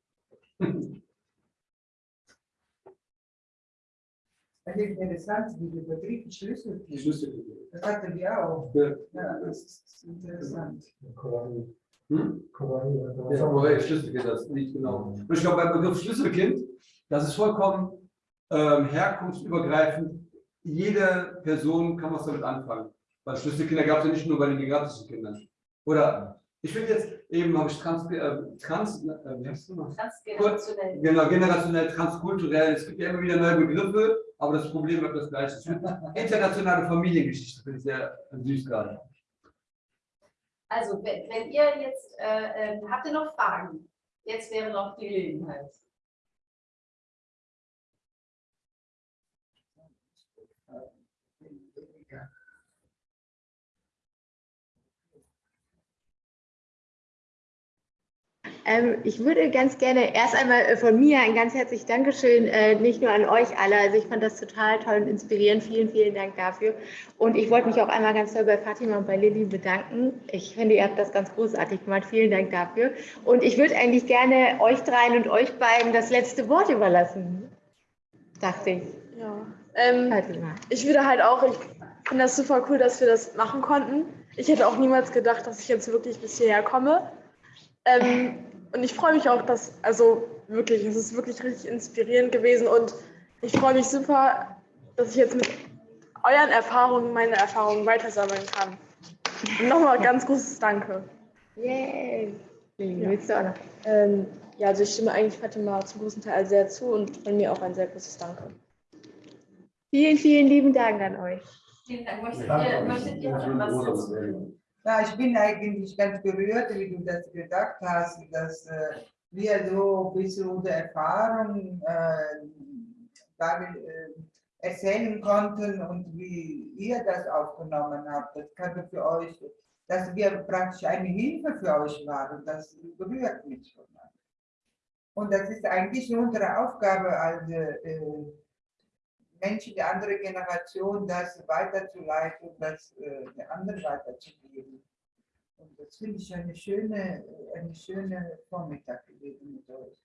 Speaker 4: Das ist interessant, wie Schlüssel ist.
Speaker 5: Schlüsselkind.
Speaker 4: Das hatten wir auch.
Speaker 5: Ja.
Speaker 4: Ja, das ist interessant.
Speaker 5: Hm? Ja, aber Schlüsselkind, das nicht genau. Und ich glaube, beim Begriff Schlüsselkind, das ist vollkommen ähm, herkunftsübergreifend. Jede Person kann was damit anfangen. Weil Schlüsselkinder gab es ja nicht nur bei den gigantischen Kindern. Oder ich finde jetzt, eben habe ich trans, äh, trans äh?
Speaker 3: Transgenerationell.
Speaker 5: Genau, generationell, transkulturell. Es gibt ja immer wieder neue Begriffe, aber das Problem bleibt das gleiche. Internationale Familiengeschichte finde ich sehr süß gerade.
Speaker 3: Also, wenn, wenn ihr jetzt, äh, ähm, habt ihr noch Fragen? Jetzt wäre noch die Gelegenheit.
Speaker 1: Ähm, ich würde ganz gerne erst einmal äh, von mir ein ganz herzliches Dankeschön, äh, nicht nur an euch alle. Also ich fand das total toll und inspirierend. Vielen, vielen Dank dafür. Und ich wollte mich auch einmal ganz toll bei Fatima und bei Lilly bedanken. Ich finde, ihr habt das ganz großartig gemacht. Vielen Dank dafür. Und ich würde eigentlich gerne euch dreien und euch beiden das letzte Wort überlassen. Dachte ich.
Speaker 2: Ja. Ähm,
Speaker 1: Fatima.
Speaker 2: ich würde halt auch, ich finde das super cool, dass wir das machen konnten. Ich hätte auch niemals gedacht, dass ich jetzt wirklich bis hierher komme. Ähm, und ich freue mich auch, dass, also wirklich, es ist wirklich richtig inspirierend gewesen und ich freue mich super, dass ich jetzt mit euren Erfahrungen meine Erfahrungen weitersammeln kann. Und nochmal ganz großes Danke.
Speaker 1: Yay.
Speaker 2: Ja.
Speaker 1: willst du auch noch?
Speaker 2: Ähm, ja, also ich stimme eigentlich Fatima zum großen Teil sehr zu und von mir auch ein sehr großes Danke.
Speaker 1: Vielen, vielen lieben Dank an euch.
Speaker 3: Vielen Dank. Möchtet ihr, möchtet ihr noch etwas dazu?
Speaker 4: Ja, ich bin eigentlich ganz berührt, wie du das gesagt hast, dass äh, wir so ein bisschen unsere Erfahrung äh, damit, äh, erzählen konnten und wie ihr das aufgenommen habt. Das kann für euch, dass wir praktisch eine Hilfe für euch waren. Das berührt mich schon. Und das ist eigentlich unsere Aufgabe als äh, Menschen der anderen Generation, das weiterzuleiten und das äh, der anderen weiterzugeben. Und das finde ich eine schöne, eine schöne Vormittag gewesen mit euch.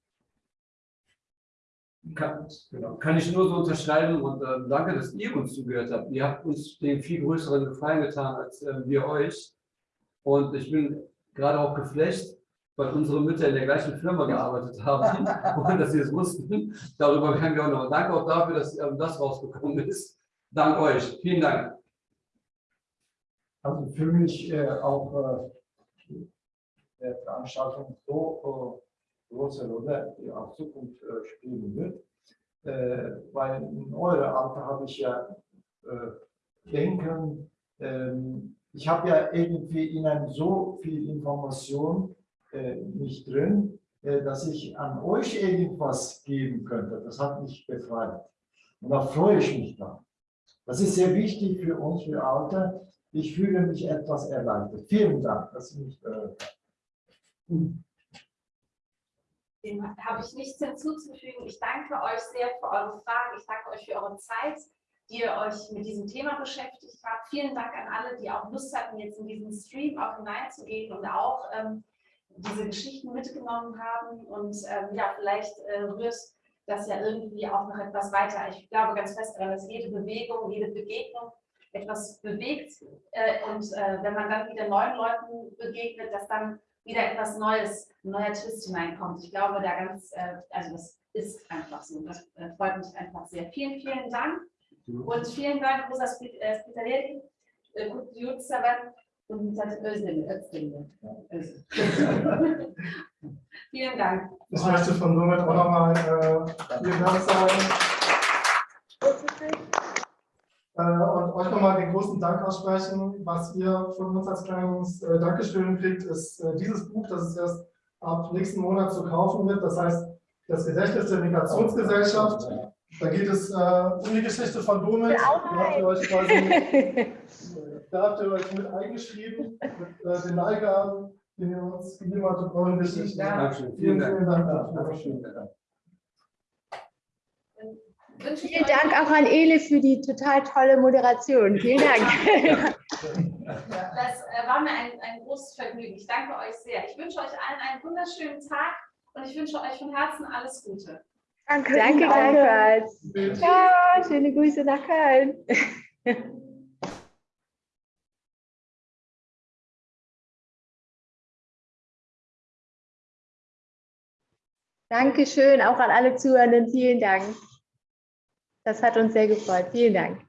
Speaker 5: Kann, genau, kann ich nur so unterschreiben und äh, danke, dass ihr uns zugehört habt. Ihr habt uns den viel größeren Gefallen getan als äh, wir euch. Und ich bin gerade auch geflecht, weil unsere Mütter in der gleichen Firma gearbeitet haben und dass sie es wussten. Darüber werden wir auch noch. Danke auch dafür, dass ähm, das rausgekommen ist. Dank euch. Vielen Dank.
Speaker 6: Also für mich äh, auch äh, der Veranstaltung so äh, große Rolle, die auch Zukunft äh, spielen wird. Äh, weil in eurem Alter habe ich ja äh, Denken, ähm, ich habe ja irgendwie Ihnen so viel Information äh, nicht drin, äh, dass ich an euch irgendwas geben könnte. Das hat mich befreit. Und da freue ich mich dann. Das ist sehr wichtig für uns, für Alter. Ich fühle mich etwas erleichtert. Vielen Dank, dass Sie mich gehört haben.
Speaker 3: Dem habe ich nichts hinzuzufügen. Ich danke euch sehr für eure Fragen. Ich danke euch für eure Zeit, die ihr euch mit diesem Thema beschäftigt habt. Vielen Dank an alle, die auch Lust hatten, jetzt in diesen Stream auch hineinzugehen und auch ähm, diese Geschichten mitgenommen haben. Und ähm, ja, vielleicht äh, rührt das ja irgendwie auch noch etwas weiter. Ich glaube ganz fest daran, dass jede Bewegung, jede Begegnung etwas bewegt. Äh, und äh, wenn man dann wieder neuen Leuten begegnet, dass dann wieder etwas Neues, ein neuer Twist hineinkommt. Ich glaube, da ganz, äh, also das ist einfach so. Das äh, freut mich einfach sehr. Vielen, vielen Dank. Und vielen Dank, Rosa Spitaleri, Gut Jutsavan und Özdemir. Özdemir. Vielen Dank.
Speaker 7: Ich möchte von somit auch nochmal äh, vielen Dank sagen. Äh, und euch nochmal den großen Dank aussprechen. Was ihr von uns als kleines äh, Dankeschön kriegt, ist äh, dieses Buch, das es erst ab nächsten Monat zu kaufen wird. Das heißt, das Gedächtnis der Migrationsgesellschaft. Da geht es äh, um die Geschichte von Domit. Da habt ihr euch quasi, da habt ihr euch mit eingeschrieben, mit äh, den Leihgaben, die ihr uns gegeben habt und euren Geschichten.
Speaker 5: Dankeschön.
Speaker 7: Vielen,
Speaker 5: Vielen
Speaker 7: vielen
Speaker 5: Dank.
Speaker 7: Dank.
Speaker 5: Dankeschön.
Speaker 1: Vielen Dank auch an Ele für die total tolle Moderation. Vielen Dank.
Speaker 3: Das äh, war mir ein, ein großes Vergnügen. Ich danke euch sehr. Ich wünsche euch allen einen wunderschönen Tag und ich wünsche euch von Herzen alles Gute.
Speaker 1: Danke gleichfalls. Ciao, schöne Grüße nach Köln. Dankeschön auch an alle Zuhörenden. Vielen Dank. Das hat uns sehr gefreut. Vielen Dank.